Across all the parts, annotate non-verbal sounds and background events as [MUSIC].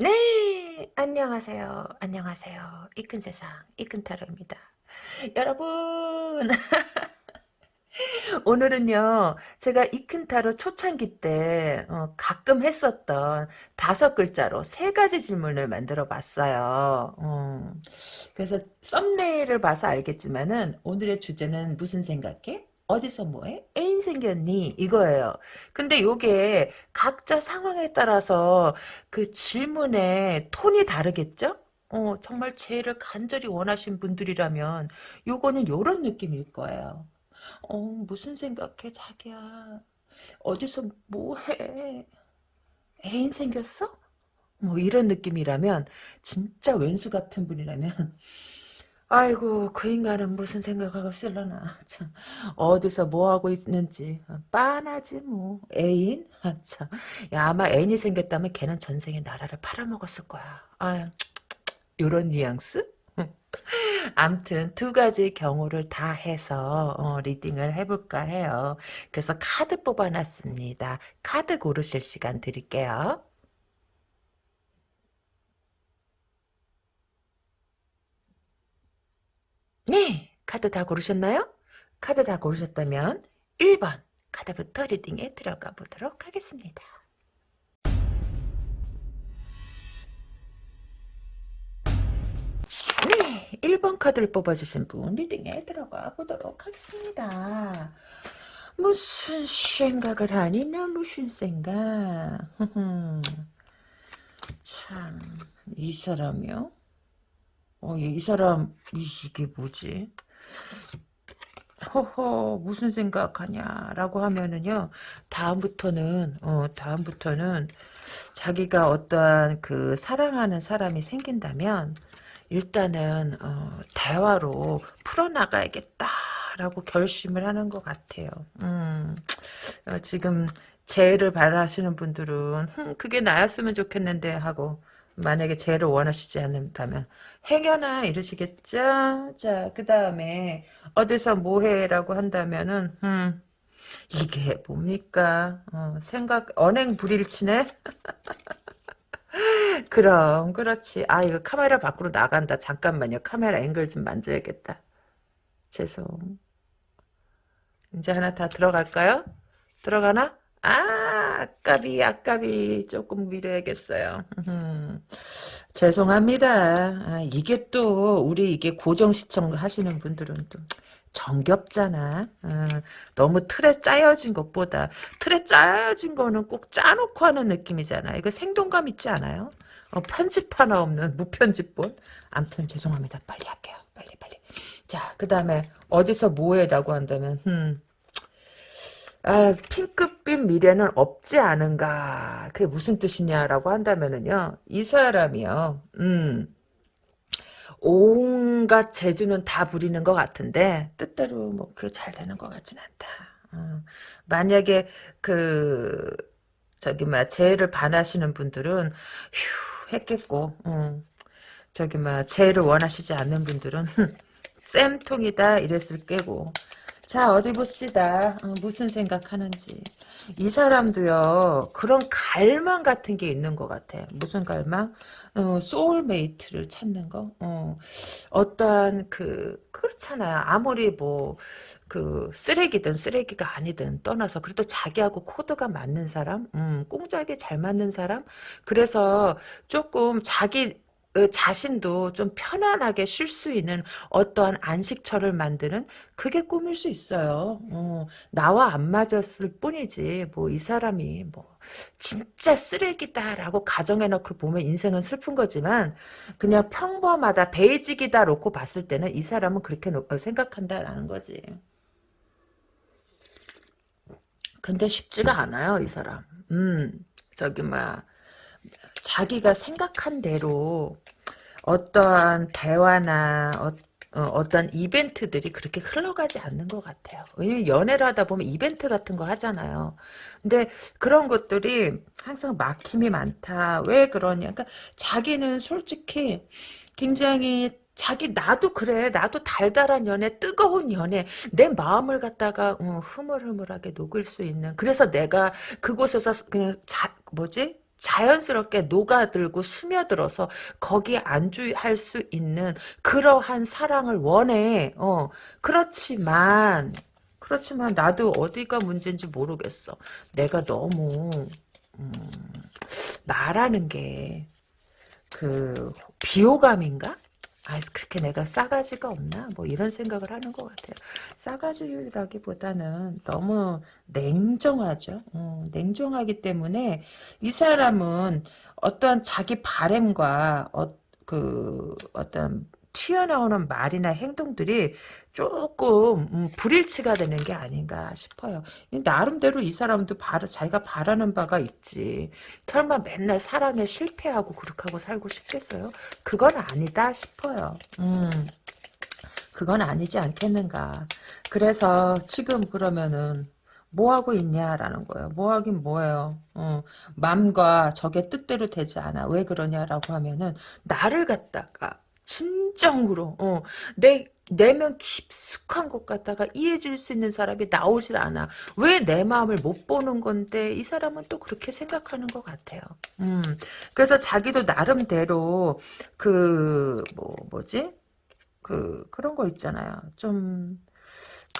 네, 안녕하세요. 안녕하세요. 이큰 세상, 이큰 타로입니다. 여러분, [LAUGHS] 오늘은요, 제가 이큰 타로 초창기 때 어, 가끔 했었던 다섯 글자로 세 가지 질문을 만들어 봤어요. 어, 그래서 썸네일을 봐서 알겠지만은 오늘의 주제는 무슨 생각해? 어디서 뭐해? 애인 생겼니? 이거예요. 근데 요게 각자 상황에 따라서 그 질문의 톤이 다르겠죠? 어, 정말 제를 간절히 원하신 분들이라면 요거는 요런 느낌일 거예요. 어, 무슨 생각해, 자기야? 어디서 뭐해? 애인 생겼어? 뭐 이런 느낌이라면 진짜 왼수 같은 분이라면 아이고 그 인간은 무슨 생각하고 쓸려나. [LAUGHS] 참 어디서 뭐하고 있는지. 빤하지 뭐 애인? 아, [LAUGHS] 참 야, 아마 애인이 생겼다면 걔는 전생에 나라를 팔아먹었을 거야. 아유 [TSK] 요런 뉘앙스? [LAUGHS] 암튼 두 가지 경우를 다 해서 어, 리딩을 해볼까 해요. 그래서 카드 뽑아놨습니다. 카드 고르실 시간 드릴게요 네, 카드 다 고르셨나요? 카드 다 고르셨다면 1번 카드부터 리딩에 들어가 보도록 하겠습니다. 네, 1번 카드를 뽑아주신 분 리딩에 들어가 보도록 하겠습니다. 무슨 생각을 하니? 나 무슨 생각? [LAUGHS] 참, 이 사람이요? 어, 이 사람 이게 뭐지? 허허 무슨 생각하냐라고 하면은요 다음부터는 어 다음부터는 자기가 어떠한 그 사랑하는 사람이 생긴다면 일단은 어, 대화로 풀어나가야겠다라고 결심을 하는 것 같아요. 음, 어, 지금 재해를 바라시는 분들은 흠, 그게 나였으면 좋겠는데 하고 만약에 재해를 원하시지 않는다면 행여나 이러시겠죠? 자, 그 다음에 어디서 뭐해라고 한다면은 음, 이게 뭡니까? 어, 생각 언행 불일치네? [LAUGHS] 그럼 그렇지. 아 이거 카메라 밖으로 나간다. 잠깐만요. 카메라 앵글 좀 만져야겠다. 죄송. 이제 하나 다 들어갈까요? 들어가나? 아, 아깝이, 아깝이 조금 미뤄야겠어요. [LAUGHS] 죄송합니다. 아, 이게 또 우리 이게 고정 시청 하시는 분들은 좀 정겹잖아. 어, 너무 틀에 짜여진 것보다 틀에 짜여진 거는 꼭 짜놓고 하는 느낌이잖아. 이거 생동감 있지 않아요? 어, 편집 하나 없는 무편집본. 암튼 죄송합니다. 빨리 할게요. 빨리 빨리. 자, 그 다음에 어디서 뭐해라고 한다면 음. 아, 핑크빛 미래는 없지 않은가. 그게 무슨 뜻이냐라고 한다면은요. 이 사람이요. 음. 온갖 재주는 다 부리는 것 같은데 뜻대로 뭐 그게 잘 되는 것 같진 않다. 어. 만약에 그 저기 막 재해를 반하시는 분들은 휴 했겠고 어. 저기 막 재회를 원하시지 않는 분들은 [LAUGHS] 쌤통이다 이랬을 거고 자 어디 봅시다. 어, 무슨 생각하는지. 이 사람도요 그런 갈망 같은 게 있는 것 같아 무슨 갈망? 어, soulmate를 찾는 거? 어, 어떠한 그 그렇잖아요. 아무리 뭐 그 쓰레기든 쓰레기가 아니든 떠나서 그래도 자기하고 코드가 맞는 사람? 음, 쿵짝이 잘 맞는 사람? 그래서 조금 자기 그 자신도 좀 편안하게 쉴 수 있는 어떠한 안식처를 만드는 그게 꿈일 수 있어요. 어, 나와 안 맞았을 뿐이지 뭐 이 사람이 뭐 진짜 쓰레기다라고 가정해놓고 보면 인생은 슬픈 거지만 그냥 평범하다 베이직이다 놓고 봤을 때는 이 사람은 그렇게 생각한다라는 거지. 근데 쉽지가 않아요 이 사람. 음 저기 막 자기가 생각한 대로 어떠한 대화나 어, 떠한 이벤트들이 그렇게 흘러가지 않는 것 같아요. 왜냐면 연애를 하다 보면 이벤트 같은 거 하잖아요. 근데 그런 것들이 항상 막힘이 많다. 왜 그러냐. 그러니까 자기는 솔직히 굉장히 자기 나도 그래 나도 달달한 연애 뜨거운 연애 내 마음을 갖다가 어, 흐물흐물하게 녹일 수 있는 그래서 내가 그곳에서 그냥 자 뭐지 자연스럽게 녹아들고 스며들어서 거기에 안주할 수 있는 그러한 사랑을 원해. 어, 그렇지만 그렇지만 나도 어디가 문제인지 모르겠어. 내가 너무 음, 말하는 게 그 비호감인가? 아, 그렇게 내가 싸가지가 없나? 뭐 이런 생각을 하는 것 같아요. 싸가지라기보다는 너무 냉정하죠. 어, 냉정하기 때문에 이 사람은 어떠한 자기 바램과 어, 그 어떤 튀어나오는 말이나 행동들이 조금 음, 불일치가 되는 게 아닌가 싶어요. 나름대로 이 사람도 바라, 자기가 바라는 바가 있지. 설마 맨날 사랑에 실패하고 그렇게 하고 살고 싶겠어요? 그건 아니다 싶어요. 음. 그건 아니지 않겠는가. 그래서 지금 그러면은 뭐 하고 있냐라는 거예요. 뭐 하긴 뭐예요. 어, 맘과 적의 뜻대로 되지 않아. 왜 그러냐라고 하면은 나를 갖다가 진정으로 어, 내 내면 깊숙한 것 같다가 이해줄 수 있는 사람이 나오질 않아. 왜 내 마음을 못 보는 건데 이 사람은 또 그렇게 생각하는 것 같아요. 음, 그래서 자기도 나름대로 그 뭐 뭐지 그 그런 거 있잖아요. 좀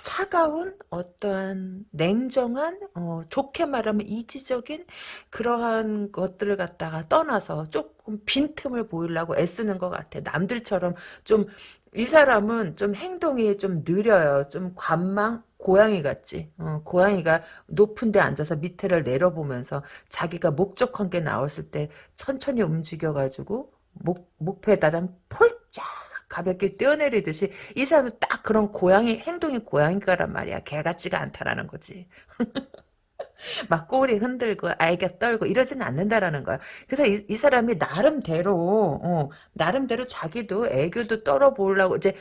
차가운 어떠한 냉정한 어, 좋게 말하면 이지적인 그러한 것들을 갖다가 떠나서 조금 빈틈을 보이려고 애쓰는 것 같아. 남들처럼 좀 이 사람은 좀 행동이 좀 느려요. 좀 관망 고양이 같지. 어, 고양이가 높은 데 앉아서 밑에를 내려보면서 자기가 목적한 게 나왔을 때 천천히 움직여가지고 목, 목표에다가 폴짝 가볍게 뛰어내리듯이 이 사람은 딱 그런 고양이 행동이 고양이가란 말이야. 개 같지가 않다라는 거지. [LAUGHS] 막 꼬리 흔들고 아이가 떨고 이러지는 않는다라는 거야. 그래서 이, 이 사람이 나름대로 어, 나름대로 자기도 애교도 떨어보려고 이제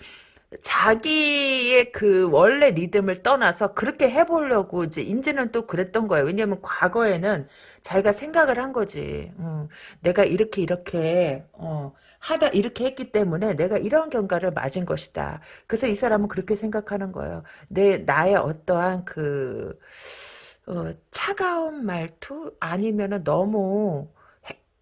자기의 그 원래 리듬을 떠나서 그렇게 해보려고 이제 이제는 또 그랬던 거예요. 왜냐면 과거에는 자기가 생각을 한 거지. 어, 내가 이렇게 이렇게 어, 하다 이렇게 했기 때문에 내가 이런 경과를 맞은 것이다. 그래서 이 사람은 그렇게 생각하는 거예요. 내 나의 어떠한 그 어, 차가운 말투 아니면은 너무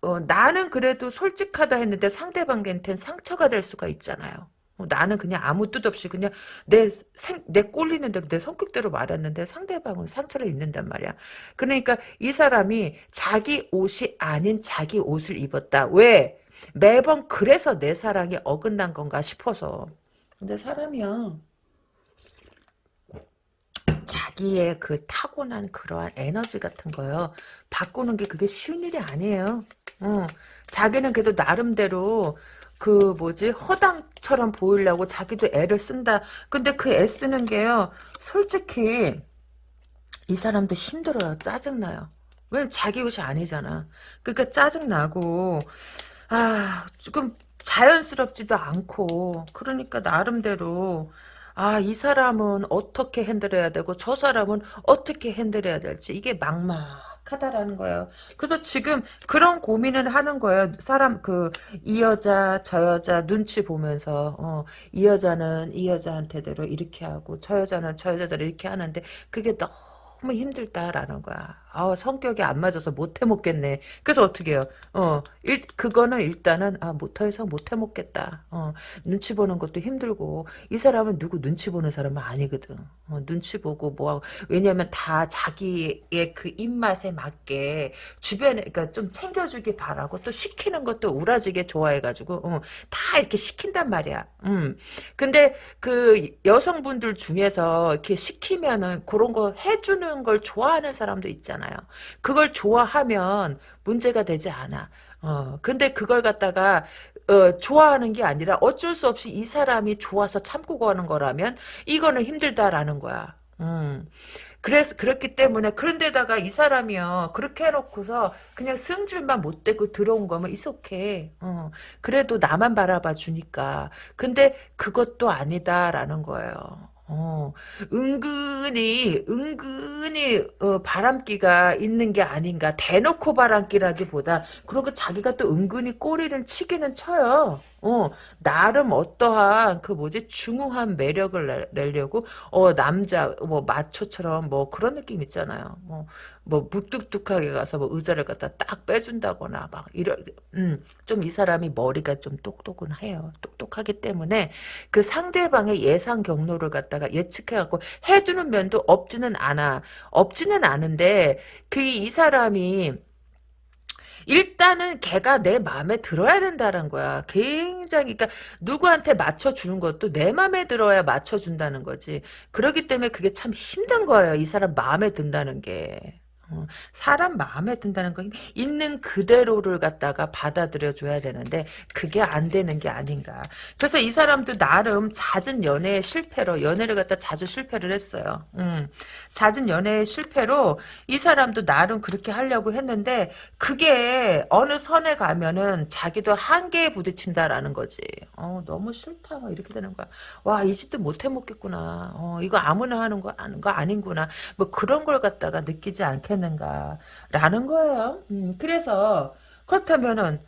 어, 나는 그래도 솔직하다 했는데 상대방한테는 상처가 될 수가 있잖아요. 어, 나는 그냥 아무 뜻 없이 그냥 내, 생, 내 꼴리는 대로 내 성격대로 말했는데 상대방은 상처를 입는단 말이야. 그러니까 이 사람이 자기 옷이 아닌 자기 옷을 입었다. 왜? 매번 그래서 내 사랑이 어긋난 건가 싶어서. 근데 사람이야. 자기의 그 타고난 그러한 에너지 같은 거요. 바꾸는 게 그게 쉬운 일이 아니에요. 어. 자기는 그래도 나름대로 그 뭐지 허당처럼 보이려고 자기도 애를 쓴다. 근데 그 애 쓰는 게요. 솔직히 이 사람도 힘들어요. 짜증나요. 왜 자기 옷이 아니잖아. 그러니까 짜증나고 아, 조금 자연스럽지도 않고 그러니까 나름대로 아, 이 사람은 어떻게 핸들해야 되고 저 사람은 어떻게 핸들해야 될지 이게 막막하다라는 거예요. 그래서 지금 그런 고민을 하는 거예요. 사람 그 이 여자 저 여자 눈치 보면서 어, 이 여자는 이 여자한테대로 이렇게 하고 저 여자는 저 여자대로 이렇게 하는데 그게 너무 힘들다라는 거야. 아 성격이 안 맞아서 못 해먹겠네. 그래서 어떻게 해요? 어, 일, 그거는 일단은, 아, 못해서 못 해먹겠다. 어, 눈치 보는 것도 힘들고, 이 사람은 누구 눈치 보는 사람은 아니거든. 어, 눈치 보고 뭐하고, 왜냐면 다 자기의 그 입맛에 맞게 주변에, 그니까 좀 챙겨주기 바라고 또 시키는 것도 우라지게 좋아해가지고, 어, 다 이렇게 시킨단 말이야. 음. 근데 그 여성분들 중에서 이렇게 시키면은 그런 거 해주는 걸 좋아하는 사람도 있잖아. 않아요. 그걸 좋아하면 문제가 되지 않아. 어, 근데 그걸 갖다가 어, 좋아하는 게 아니라 어쩔 수 없이 이 사람이 좋아서 참고 가는 거라면 이거는 힘들다라는 거야. 음. 그래서 그렇기 때문에 그런데다가 이 사람이요 그렇게 해놓고서 그냥 승질만 못 대고 들어온 거면 이속해. 어. 그래도 나만 바라봐 주니까. 근데 그것도 아니다라는 거예요. 어, 은근히, 은근히, 어, 바람기가 있는 게 아닌가. 대놓고 바람기라기보다, 그리고 자기가 또 은근히 꼬리를 치기는 쳐요. 어, 나름 어떠한 그 뭐지 중후한 매력을 내, 내려고 어 남자 뭐 마초처럼 뭐 그런 느낌 있잖아요. 뭐 뭐 무뚝뚝하게 가서 뭐 의자를 갖다 딱 빼준다거나 막 이런 음좀 이 사람이 머리가 좀 똑똑은 해요. 똑똑하기 때문에 그 상대방의 예상 경로를 갖다가 예측해갖고 해주는 면도 없지는 않아. 없지는 않은데 그 이 사람이 일단은 걔가 내 마음에 들어야 된다는 거야. 굉장히 그러니까 누구한테 맞춰 주는 것도 내 마음에 들어야 맞춰 준다는 거지. 그렇기 때문에 그게 참 힘든 거예요. 이 사람 마음에 든다는 게. 어, 사람 마음에 든다는 건 있는 그대로를 갖다가 받아들여 줘야 되는데 그게 안 되는 게 아닌가. 그래서 이 사람도 나름 잦은 연애의 실패로 연애를 갖다 자주 실패를 했어요. 음, 잦은 연애의 실패로 이 사람도 나름 그렇게 하려고 했는데 그게 어느 선에 가면은 자기도 한계에 부딪힌다라는 거지. 어, 너무 싫다. 이렇게 되는 거야. 와, 이 짓도 못 해먹겠구나. 어, 이거 아무나 하는 거, 거 아닌구나. 뭐 그런 걸 갖다가 느끼지 않게 않겠는가라는 거예요. 음, 그래서 그렇다면은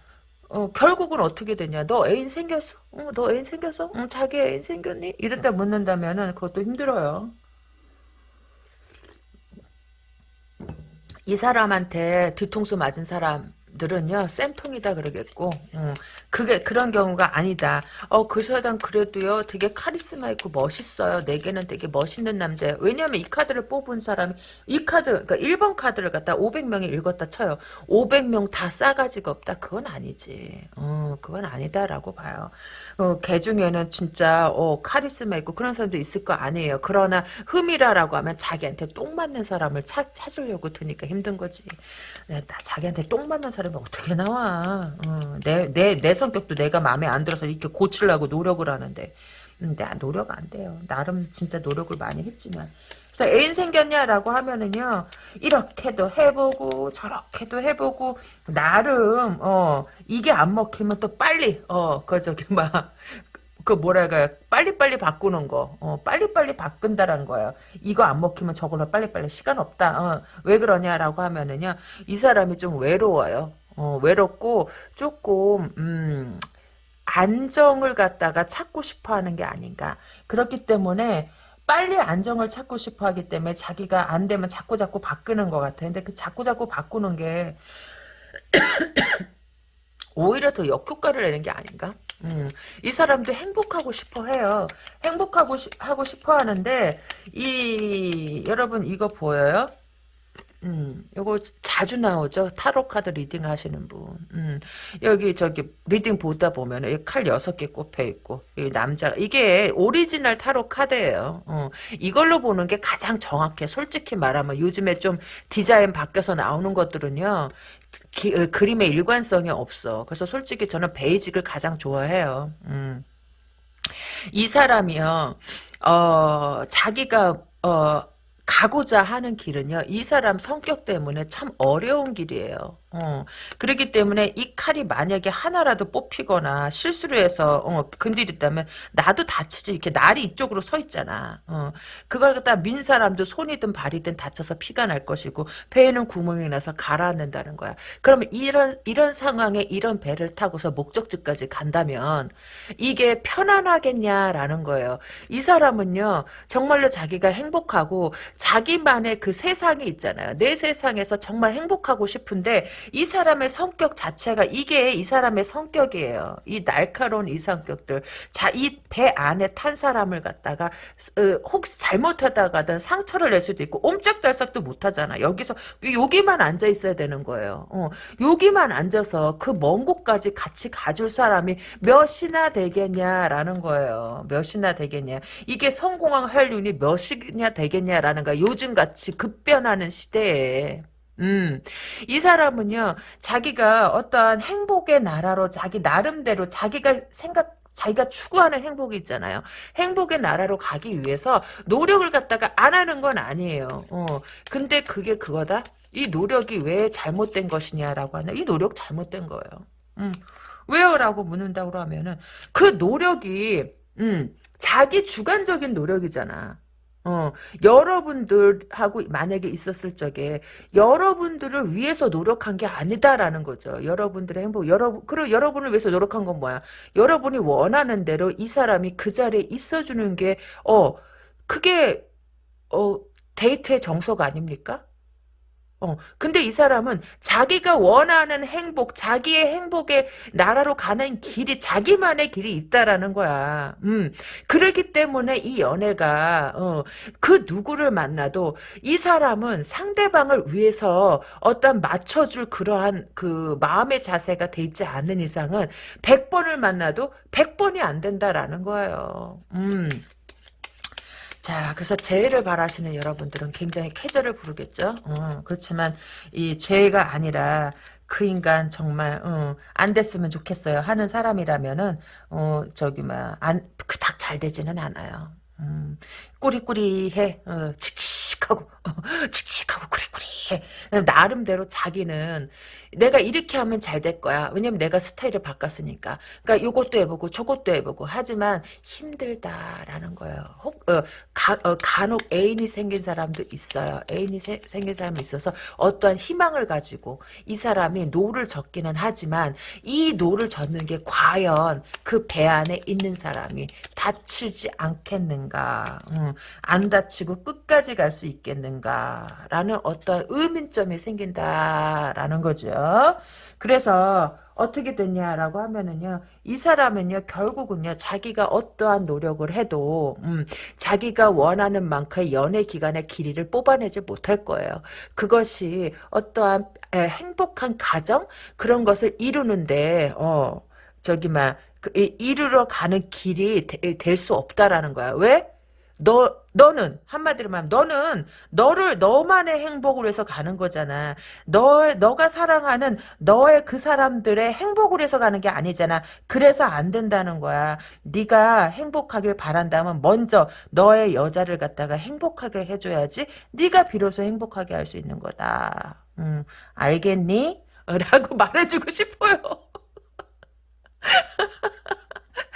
어, 결국은 어떻게 되냐? 너 애인 생겼어? 어, 너 애인 생겼어? 응, 자기 애인 생겼니? 이랬다 묻는다면은 그것도 힘들어요. 이 사람한테 뒤통수 맞은 사람 들은요 쌤통이다 그러겠고 어, 그게 그런 경우가 아니다. 어그 사람 그래도요 되게 카리스마 있고 멋있어요. 내게는 되게 멋있는 남자예요. 왜냐면 이 카드를 뽑은 사람이 이 카드 그러니까 1번 카드를 갖다 500명이 읽었다 쳐요. 500명 다 싸가지가 없다. 그건 아니지. 어 그건 아니다라고 봐요. 어, 걔 중에는 진짜 어 카리스마 있고 그런 사람도 있을 거 아니에요. 그러나 흠이라라고 하면 자기한테 똥 맞는 사람을 찾, 찾으려고 드니까 힘든 거지. 네, 나 자기한테 똥 맞는 사람 이 어떻게 나와. 어, 내, 내, 내 성격도 내가 마음에 안 들어서 이렇게 고치려고 노력을 하는데. 음, 나 노력 안 돼요. 나름 진짜 노력을 많이 했지만. 그래서 애인 생겼냐라고 하면은요, 이렇게도 해보고, 저렇게도 해보고, 나름, 어, 이게 안 먹히면 또 빨리, 어, 그, 저기, 막, 그 뭐랄까요? 빨리빨리 바꾸는 거. 어, 빨리빨리 바꾼다는 거예요. 이거 안 먹히면 저걸로 빨리빨리 시간 없다. 어, 왜 그러냐라고 하면은요 이 사람이 좀 외로워요. 어, 외롭고 조금 음, 안정을 갖다가 찾고 싶어 하는 게 아닌가. 그렇기 때문에 빨리 안정을 찾고 싶어 하기 때문에 자기가 안 되면 자꾸 자꾸 바꾸는 것 같아요. 근데 그 자꾸 자꾸 바꾸는 게 오히려 더 역효과를 내는 게 아닌가 음, 이 사람도 행복하고 싶어 해요. 행복하고 시, 하고 싶어 하는데 이 여러분 이거 보여요? 음, 요거 자주 나오죠. 타로 카드 reading 하시는 분. 음, 여기 저기 reading 보다 보면 칼 여섯 개 꼽혀 있고 이 남자 이게 오리지널 타로 카드예요. 어, 이걸로 보는 게 가장 정확해. 솔직히 말하면 요즘에 좀 디자인 바뀌어서 나오는 것들은요. 기, 어, 그림의 일관성이 없어. 그래서 솔직히 저는 베이직을 가장 좋아해요. 음. 이 사람이요. 어, 자기가 어 가고자 하는 길은요. 이 사람 성격 때문에 참 어려운 길이에요. 어, 그렇기 때문에 이 칼이 만약에 하나라도 뽑히거나 실수를 해서 어, 건드렸다면 나도 다치지 이렇게 날이 이쪽으로 서 있잖아. 어, 그걸 갖다 민 사람도 손이든 발이든 다쳐서 피가 날 것이고 배에는 구멍이 나서 가라앉는다는 거야. 그러면 이런 이런 상황에 이런 배를 타고서 목적지까지 간다면 이게 편안하겠냐라는 거예요. 이 사람은요 정말로 자기가 행복하고 자기만의 그 세상이 있잖아요. 내 세상에서 정말 행복하고 싶은데 이 사람의 성격 자체가 이게 이 사람의 성격이에요. 이 날카로운 이 성격들. 자, 이 배 안에 탄 사람을 갖다가 어, 혹시 잘못하다가든 상처를 낼 수도 있고 옴짝달싹도 못하잖아. 여기서 여기만 앉아 있어야 되는 거예요. 어, 여기만 앉아서 그 먼 곳까지 같이 가줄 사람이 몇이나 되겠냐라는 거예요. 몇이나 되겠냐. 이게 성공한 활률이 몇이냐 되겠냐라는 거야. 요즘같이 급변하는 시대에. 음, 이 사람은요, 자기가 어떠한 행복의 나라로 자기 나름대로 자기가 생각, 자기가 추구하는 행복이 있잖아요. 행복의 나라로 가기 위해서 노력을 갖다가 안 하는 건 아니에요. 어, 근데 그게 그거다? 이 노력이 왜 잘못된 것이냐라고 하나? 이 노력 잘못된 거예요. 음, 왜요? 라고 묻는다고 하면은, 그 노력이, 음, 자기 주관적인 노력이잖아. 어, 여러분들하고 만약에 있었을 적에 여러분들을 위해서 노력한 게 아니다라는 거죠. 여러분들의 행복, 여러분, 그리고 여러분을 위해서 노력한 건 뭐야? 여러분이 원하는 대로 이 사람이 그 자리에 있어주는 게, 어, 그게, 어, 데이트의 정석 아닙니까? 어, 근데 이 사람은 자기가 원하는 행복, 자기의 행복의 나라로 가는 길이 자기만의 길이 있다라는 거야. 음, 그렇기 때문에 이 연애가 어, 그 누구를 만나도 이 사람은 상대방을 위해서 어떤 맞춰줄 그러한 그 마음의 자세가 돼 있지 않는 이상은 100번을 만나도 100번이 안 된다라는 거예요. 음. 자, 그래서 죄를 바라시는 여러분들은 굉장히 쾌재를 부르겠죠. 어, 그렇지만 이 죄가 아니라 그 인간 정말 어, 안 됐으면 좋겠어요 하는 사람이라면은 어 저기 뭐안 그닥 잘 되지는 않아요. 음, 꾸리꾸리해 어, 칙칙하고 어, 칙칙하고 꾸리꾸리해 나름대로 자기는 내가 이렇게 하면 잘 될 거야. 왜냐면 내가 스타일을 바꿨으니까. 그러니까 요것도 해보고 저것도 해보고 하지만 힘들다라는 거예요. 혹 어, 가, 어, 간혹 애인이 생긴 사람도 있어요. 애인이 세, 생긴 사람이 있어서 어떠한 희망을 가지고 이 사람이 노를 젓기는 하지만 이 노를 젓는 게 과연 그 배 안에 있는 사람이 다치지 않겠는가. 음, 안 다치고 끝까지 갈 수 있겠는가라는 어떤 의문점이 생긴다라는 거죠. 그래서 어떻게 됐냐라고 하면은요 이 사람은요 결국은요 자기가 어떠한 노력을 해도 음, 자기가 원하는 만큼의 연애 기간의 길이를 뽑아내지 못할 거예요. 그것이 어떠한 에, 행복한 가정? 그런 것을 이루는데 어 저기 막 그, 이루러 가는 길이 될 수 없다라는 거야. 왜 너, 너는, 한마디로 말하면, 너는, 너를, 너만의 행복을 위해서 가는 거잖아. 너, 너가 사랑하는 너의 그 사람들의 행복을 위해서 가는 게 아니잖아. 그래서 안 된다는 거야. 네가 행복하길 바란다면, 먼저, 너의 여자를 갖다가 행복하게 해줘야지, 네가 비로소 행복하게 할 수 있는 거다. 음, 알겠니? [LAUGHS] 라고 말해주고 싶어요. [LAUGHS]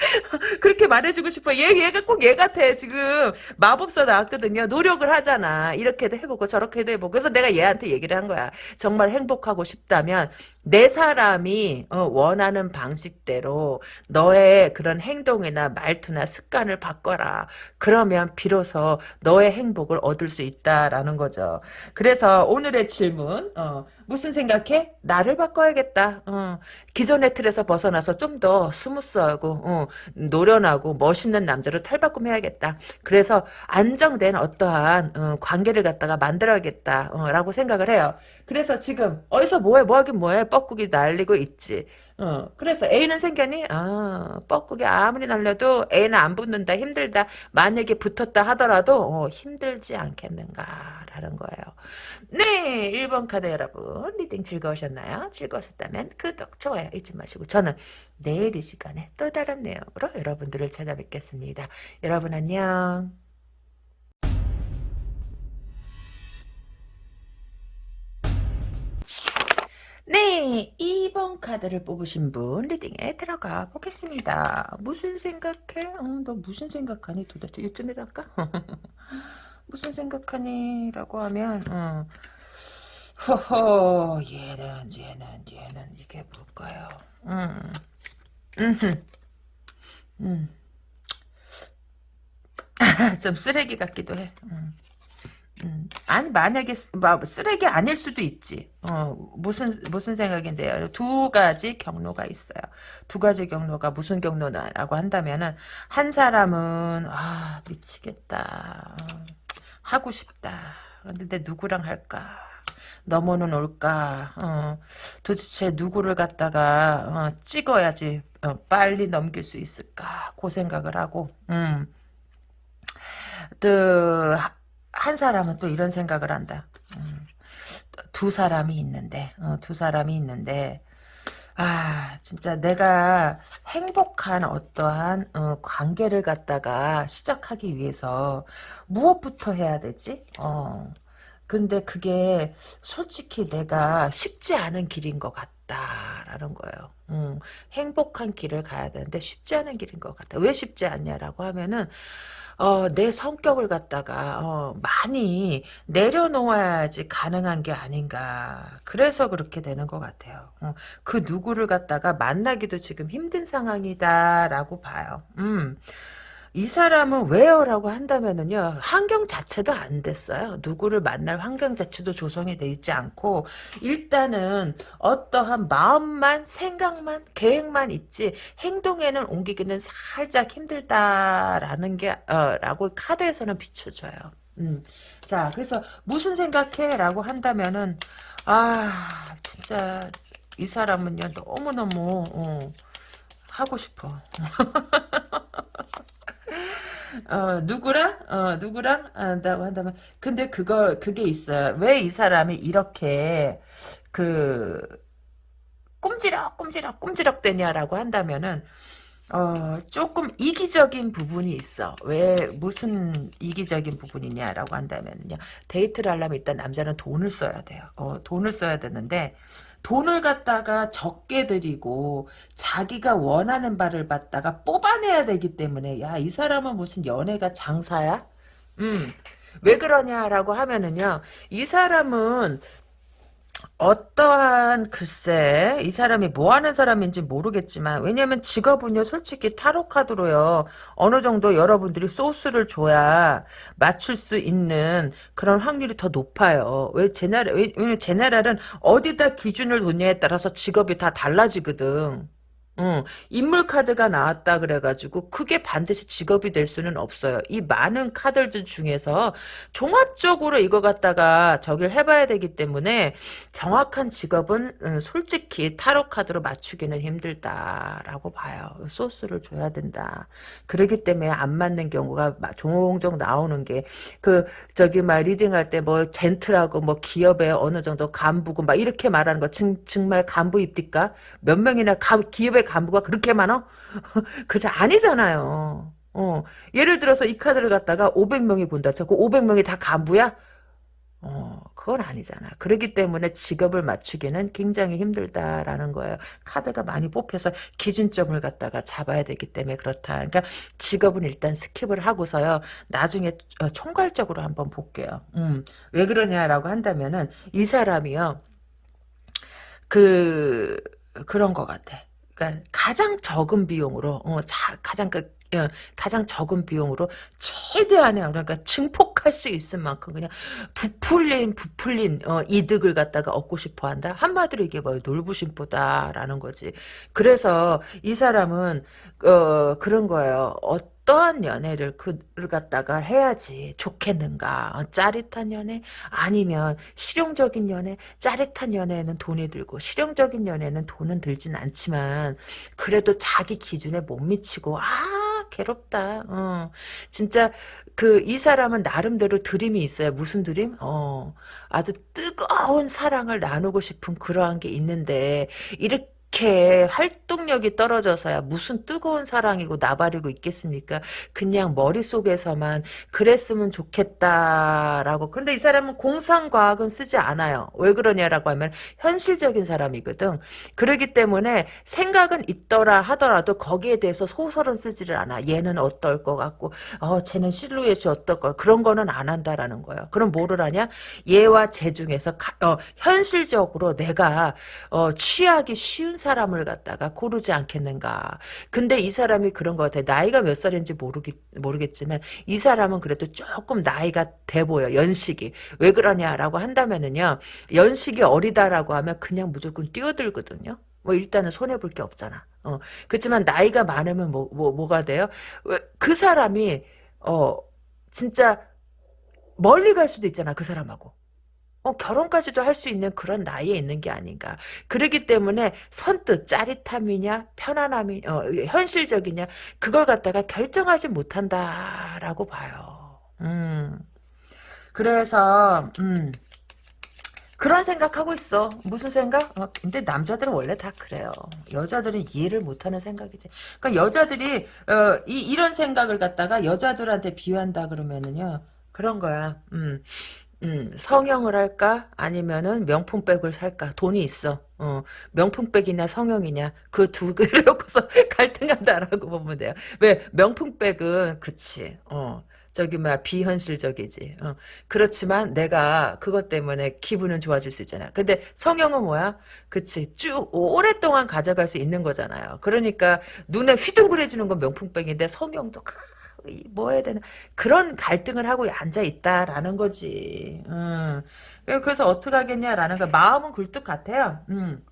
[LAUGHS] 그렇게 말해주고 싶어. 얘, 얘가 꼭 얘 같아. 지금 마법사 나왔거든요. 노력을 하잖아. 이렇게도 해보고 저렇게도 해보고. 그래서 내가 얘한테 얘기를 한 거야. 정말 행복하고 싶다면 내 사람이 어, 원하는 방식대로 너의 그런 행동이나 말투나 습관을 바꿔라. 그러면 비로소 너의 행복을 얻을 수 있다라는 거죠. 그래서 오늘의 질문 어, 무슨 생각해? 나를 바꿔야겠다. 어, 기존의 틀에서 벗어나서 좀 더 스무스하고 어, 노련하고 멋있는 남자로 탈바꿈해야겠다. 그래서 안정된 어떠한 어, 관계를 갖다가 만들어야겠다라고 생각을 해요. 그래서 지금 어디서 뭐해 뭐하긴 뭐해 뻐꾸기 날리고 있지. 어, 그래서 애인은 생겼니? 아, 뻐꾸기 아무리 날려도 애인은 안 붙는다 힘들다. 만약에 붙었다 하더라도 어, 힘들지 않겠는가라는 거예요. 네 1번 카드 여러분 reading 즐거우셨나요? 즐거웠다면 구독 좋아요 잊지 마시고 저는 내일 이 시간에 또 다른 내용으로 여러분들을 찾아뵙겠습니다. 여러분 안녕. 네, 2번 카드를 뽑으신 분 리딩에 들어가 보겠습니다. 무슨 생각해? 어, 너 무슨 생각하니 도대체? 이쯤에 할까? [LAUGHS] 무슨 생각하니? 라고 하면 어. 허허 얘는 얘는 얘는 이게 뭘까요? 음. 음. 음. [LAUGHS] 좀 쓰레기 같기도 해. 음. 음. 아니 만약에 쓰레기 아닐 수도 있지. 어, 무슨 무슨 생각인데요. 두 가지 경로가 있어요. 두 가지 경로가 무슨 경로나라고 한다면은 한 사람은 아 미치겠다. 하고 싶다. 근데 누구랑 할까? 넘어는 올까? 어, 도대체 누구를 갖다가 어, 찍어야지 어, 빨리 넘길 수 있을까? 그 생각을 하고 음. 그 한 사람은 또 이런 생각을 한다. 음, 두 사람이 있는데, 어, 두 사람이 있는데, 아, 진짜 내가 행복한 어떠한 어, 관계를 갖다가 시작하기 위해서 무엇부터 해야 되지? 어, 근데 그게 솔직히 내가 쉽지 않은 길인 것 같다라는 거예요. 음, 행복한 길을 가야 되는데 쉽지 않은 길인 것 같아. 왜 쉽지 않냐라고 하면은 어, 내 성격을 갖다가 어, 많이 내려놓아야지 가능한 게 아닌가. 그래서 그렇게 되는 것 같아요. 어, 그 누구를 갖다가 만나기도 지금 힘든 상황이다라고 봐요. 음. 이 사람은 왜요라고 한다면은요 환경 자체도 안 됐어요. 누구를 만날 환경 자체도 조성이 돼 있지 않고 일단은 어떠한 마음만 생각만 계획만 있지 행동에는 옮기기는 살짝 힘들다라는 게 어, 라고 카드에서는 비춰줘요. 음. 자 그래서 무슨 생각해 라고 한다면은 아 진짜 이 사람은요 너무너무 어, 하고 싶어 [LAUGHS] 어, 누구랑? 어, 누구랑? 한다고 한다면. 근데 그거, 그게 있어요. 왜 이 사람이 이렇게, 그, 꼼지락, 꼼지락, 꼼지락 되냐라고 한다면은, 어, 조금 이기적인 부분이 있어. 왜, 무슨 이기적인 부분이냐라고 한다면요. 데이트를 하려면 일단 남자는 돈을 써야 돼요. 어, 돈을 써야 되는데, 돈을 갖다가 적게 들이고 자기가 원하는 바를 받다가 뽑아내야 되기 때문에 야 이 사람은 무슨 연애가 장사야? 음. 왜 그러냐라고 하면은요. 이 사람은 어떠한 글쎄 이 사람이 뭐 하는 사람인지 모르겠지만 왜냐면 직업은요 솔직히 타로 카드로요. 어느 정도 여러분들이 소스를 줘야 맞출 수 있는 그런 확률이 더 높아요. 왜 제나랄 왜냐면 제나랄은 어디다 기준을 놓냐에 따라서 직업이 다 달라지거든 응, 인물 카드가 나왔다 그래가지고 그게 반드시 직업이 될 수는 없어요. 이 많은 카드들 중에서 종합적으로 이거 갖다가 저기를 해봐야 되기 때문에 정확한 직업은 음, 솔직히 타로 카드로 맞추기는 힘들다라고 봐요. 소스를 줘야 된다. 그러기 때문에 안 맞는 경우가 종종 나오는 게 그 저기 막 리딩할 때 뭐 젠틀하고 뭐 기업에 어느 정도 간부고 막 이렇게 말하는 거 증, 정말 간부 입니까? 몇 명이나 가, 기업에 간부가 그렇게 많어? [LAUGHS] 그저 아니잖아요. 어, 예를 들어서 이 카드를 갖다가 500명이 본다. 그 500명이 다 간부야? 어, 그건 아니잖아. 그렇기 때문에 직업을 맞추기는 굉장히 힘들다라는 거예요. 카드가 많이 뽑혀서 기준점을 갖다가 잡아야 되기 때문에 그렇다. 그러니까 직업은 일단 skip을 하고서요. 나중에 어, 총괄적으로 한번 볼게요. 음, 왜 그러냐라고 한다면은 이 사람이요. 그 그런 것 같아. 그러니까 가장 적은 비용으로 어, 자, 가장 그 어, 가장 적은 비용으로 최대한의 그러니까 증폭할 수 있을 만큼 그냥 부풀린 부풀린 어, 이득을 갖다가 얻고 싶어 한다. 한마디로 이게 뭐 놀부심보다라는 거지. 그래서 이 사람은 어, 그런 거예요. 어 떠한 연애를 그를 갖다가 해야지 좋겠는가? 어, 짜릿한 연애 아니면 실용적인 연애? 짜릿한 연애에는 돈이 들고 실용적인 연애는 돈은 들진 않지만 그래도 자기 기준에 못 미치고 아 괴롭다. 어. 진짜 그 이 사람은 나름대로 드림이 있어요. 무슨 드림? 어. 아주 뜨거운 사랑을 나누고 싶은 그러한 게 있는데 이렇게 이렇게 활동력이 떨어져서야 무슨 뜨거운 사랑이고 나발이고 있겠습니까? 그냥 머릿속에서만 그랬으면 좋겠다라고. 근데 이 사람은 공상과학은 쓰지 않아요. 왜 그러냐라고 하면 현실적인 사람이거든. 그러기 때문에 생각은 있더라 하더라도 거기에 대해서 소설은 쓰지를 않아. 얘는 어떨 것 같고 어 쟤는 실루엣이 어떨 것 그런 거는 안 한다라는 거예요. 그럼 뭐를 하냐? 얘와 쟤 중에서 가, 어, 현실적으로 내가 어, 취하기 쉬운 사람을 갖다가 고르지 않겠는가. 근데 이 사람이 그런 것 같아. 나이가 몇 살인지 모르겠, 모르겠지만 이 사람은 그래도 조금 나이가 돼 보여. 연식이. 왜 그러냐라고 한다면은요. 연식이 어리다라고 하면 그냥 무조건 뛰어들거든요. 뭐 일단은 손해 볼 게 없잖아. 어. 그렇지만 나이가 많으면 뭐, 뭐, 뭐가 돼요? 그 사람이, 어, 진짜 멀리 갈 수도 있잖아. 그 사람하고. 어, 결혼까지도 할 수 있는 그런 나이에 있는 게 아닌가. 그러기 때문에 선뜻 짜릿함이냐, 편안함이, 어, 현실적이냐, 그걸 갖다가 결정하지 못한다라고 봐요. 음. 그래서, 음. 그런 생각하고 있어. 무슨 생각? 어, 근데 남자들은 원래 다 그래요. 여자들은 이해를 못하는 생각이지. 그러니까 여자들이 어, 이, 이런 생각을 갖다가 여자들한테 비유한다 그러면은요. 그런 거야. 음. 음, 성형을 할까? 아니면은 명품백을 살까? 돈이 있어. 어, 명품백이냐 성형이냐 그 두 개를 [LAUGHS] 놓고서 갈등한다라고 보면 돼요. 왜 명품백은 그치. 어, 저기 막 비현실적이지. 어. 그렇지만 내가 그것 때문에 기분은 좋아질 수 있잖아. 근데 성형은 뭐야? 그치. 쭉 오랫동안 가져갈 수 있는 거잖아요. 그러니까 눈에 휘둥그레지는 건 명품백인데 성형도 뭐 해야 되나 그런 갈등을 하고 앉아 있다라는 거지. 음. 그래서 어떻게 하겠냐라는 거 마음은 굴뚝 같아요. 음.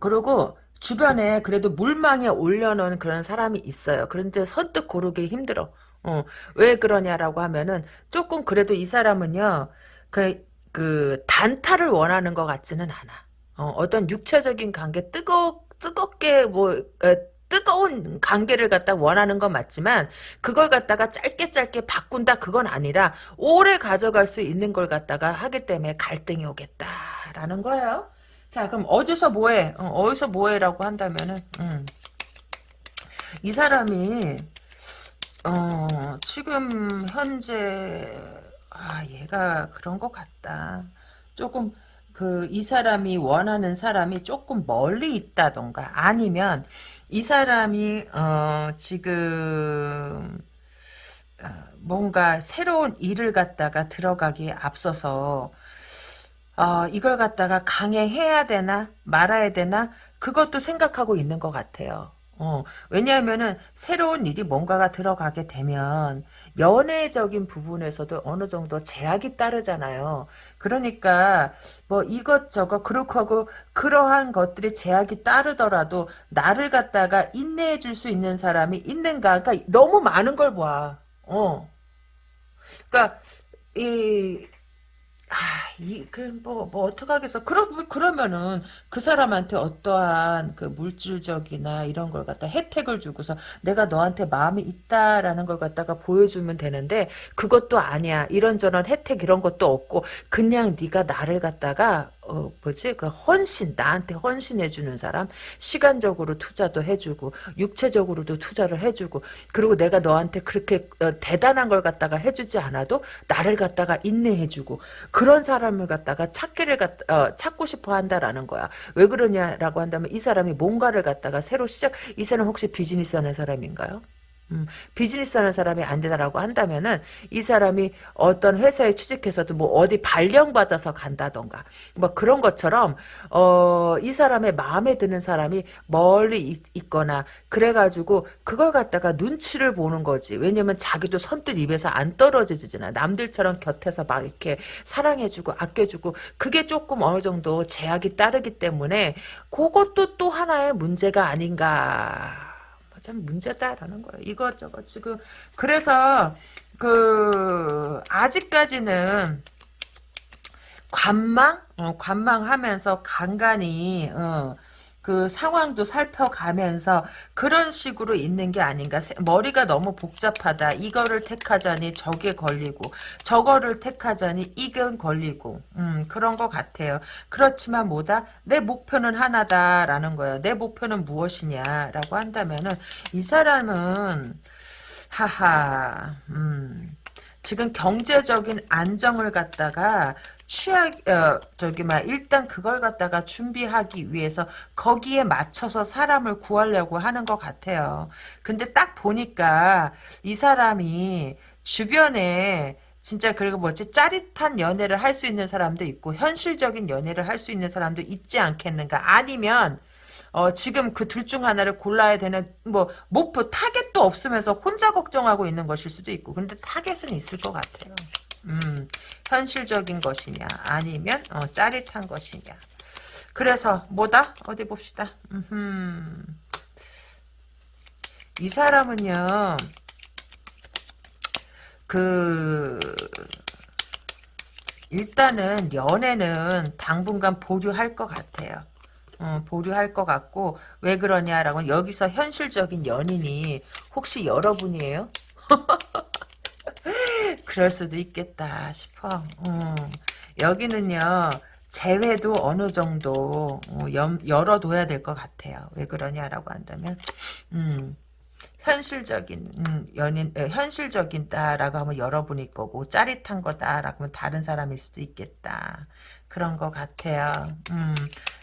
그리고 주변에 그래도 물망에 올려놓은 그런 사람이 있어요. 그런데 선뜻 고르기 힘들어. 어, 왜 그러냐라고 하면은 조금 그래도 이 사람은요, 그, 그, 단타를 원하는 것 같지는 않아. 어, 떤 육체적인 관계 뜨거, 뜨겁게 뭐, 어, 뜨거운 관계를 갖다 원하는 건 맞지만 그걸 갖다가 짧게 짧게 바꾼다 그건 아니라 오래 가져갈 수 있는 걸 갖다가 하기 때문에 갈등이 오겠다라는 거예요. 자, 그럼 어디서 뭐해? 어, 디서 뭐해라고 한다면은, 음. 이 사람이, 어, 지금 현재, 아, 얘가 그런 것 같다. 조금, 그, 이 사람이 원하는 사람이 조금 멀리 있다던가, 아니면, 이 사람이, 어, 지금, 어, 뭔가 새로운 일을 갖다가 들어가기에 앞서서, 어, 이걸 갖다가 강행해야 되나 말아야 되나 그것도 생각하고 있는 것 같아요. 어, 왜냐하면은 새로운 일이 뭔가가 들어가게 되면 연애적인 부분에서도 어느 정도 제약이 따르잖아요. 그러니까 뭐 이것저것 그렇고 그러한 것들이 제약이 따르더라도 나를 갖다가 인내해 줄 수 있는 사람이 있는가? 그러니까 너무 많은 걸 봐. 어. 그러니까 이 아, 이, 그, 뭐, 뭐, 어떡하겠어. 그러, 그러면은, 그 사람한테 어떠한, 그, 물질적이나 이런 걸 갖다 혜택을 주고서, 내가 너한테 마음이 있다라는 걸 갖다가 보여주면 되는데, 그것도 아니야. 이런저런 혜택 이런 것도 없고, 그냥 네가 나를 갖다가, 어, 뭐지? 그 헌신, 나한테 헌신해주는 사람, 시간적으로 투자도 해주고, 육체적으로도 투자를 해주고, 그리고 내가 너한테 그렇게 어, 대단한 걸 갖다가 해주지 않아도, 나를 갖다가 인내해주고, 그런 사람을 갖다가 찾기를 갖, 어, 찾고 싶어 한다라는 거야. 왜 그러냐라고 한다면, 이 사람이 뭔가를 갖다가 새로 시작, 이 사람 혹시 비즈니스 하는 사람인가요? 음, 비즈니스 하는 사람이 안 되다라고 한다면은 이 사람이 어떤 회사에 취직해서도 뭐 어디 발령 받아서 간다던가 뭐 그런 것처럼 어, 이 사람의 마음에 드는 사람이 멀리 있, 거나 그래가지고 그걸 갖다가 눈치를 보는 거지. 왜냐면 자기도 선뜻 입에서 안 떨어지잖아. 남들처럼 곁에서 막 이렇게 사랑해주고 아껴주고 그게 조금 어느 정도 제약이 따르기 때문에 그것도 또 하나의 문제가 아닌가 참 문제다라는 거예요. 이것저것 지금 그래서 그 아직까지는 관망 어, 관망하면서 간간히 어, 그 상황도 살펴가면서 그런 식으로 있는 게 아닌가. 머리가 너무 복잡하다. 이거를 택하자니 저게 걸리고 저거를 택하자니 이건 걸리고 음, 그런 것 같아요. 그렇지만 뭐다? 내 목표는 하나다라는 거예요. 내 목표는 무엇이냐라고 한다면은 이 사람은 하하 음, 지금 경제적인 안정을 갖다가 취약 어, 저기 막 일단 그걸 갖다가 준비하기 위해서 거기에 맞춰서 사람을 구하려고 하는 것 같아요. 근데 딱 보니까 이 사람이 주변에 진짜 그리고 뭐지 짜릿한 연애를 할 수 있는 사람도 있고 현실적인 연애를 할 수 있는 사람도 있지 않겠는가 아니면 어, 지금 그 둘 중 하나를 골라야 되는 뭐 목표 타겟도 없으면서 혼자 걱정하고 있는 것일 수도 있고 근데 target은 있을 것 같아요. 음, 현실적인 것이냐 아니면 어, 짜릿한 것이냐 그래서 뭐다? 어디 봅시다 음흠. 이 사람은요 그 일단은 연애는 당분간 보류할 것 같아요 어, 보류할 것 같고 왜 그러냐라고 여기서 현실적인 연인이 혹시 여러분이에요? [LAUGHS] 그럴 수도 있겠다 싶어. 음. 여기는요. 재회도 어느 정도 어, 열어둬야 될 것 같아요. 왜 그러냐라고 한다면 음, 현실적인 음, 연인 에, 현실적이다라고 하면 여러분일 거고 짜릿한 거다라고 하면 다른 사람일 수도 있겠다. 그런 것 같아요. 음.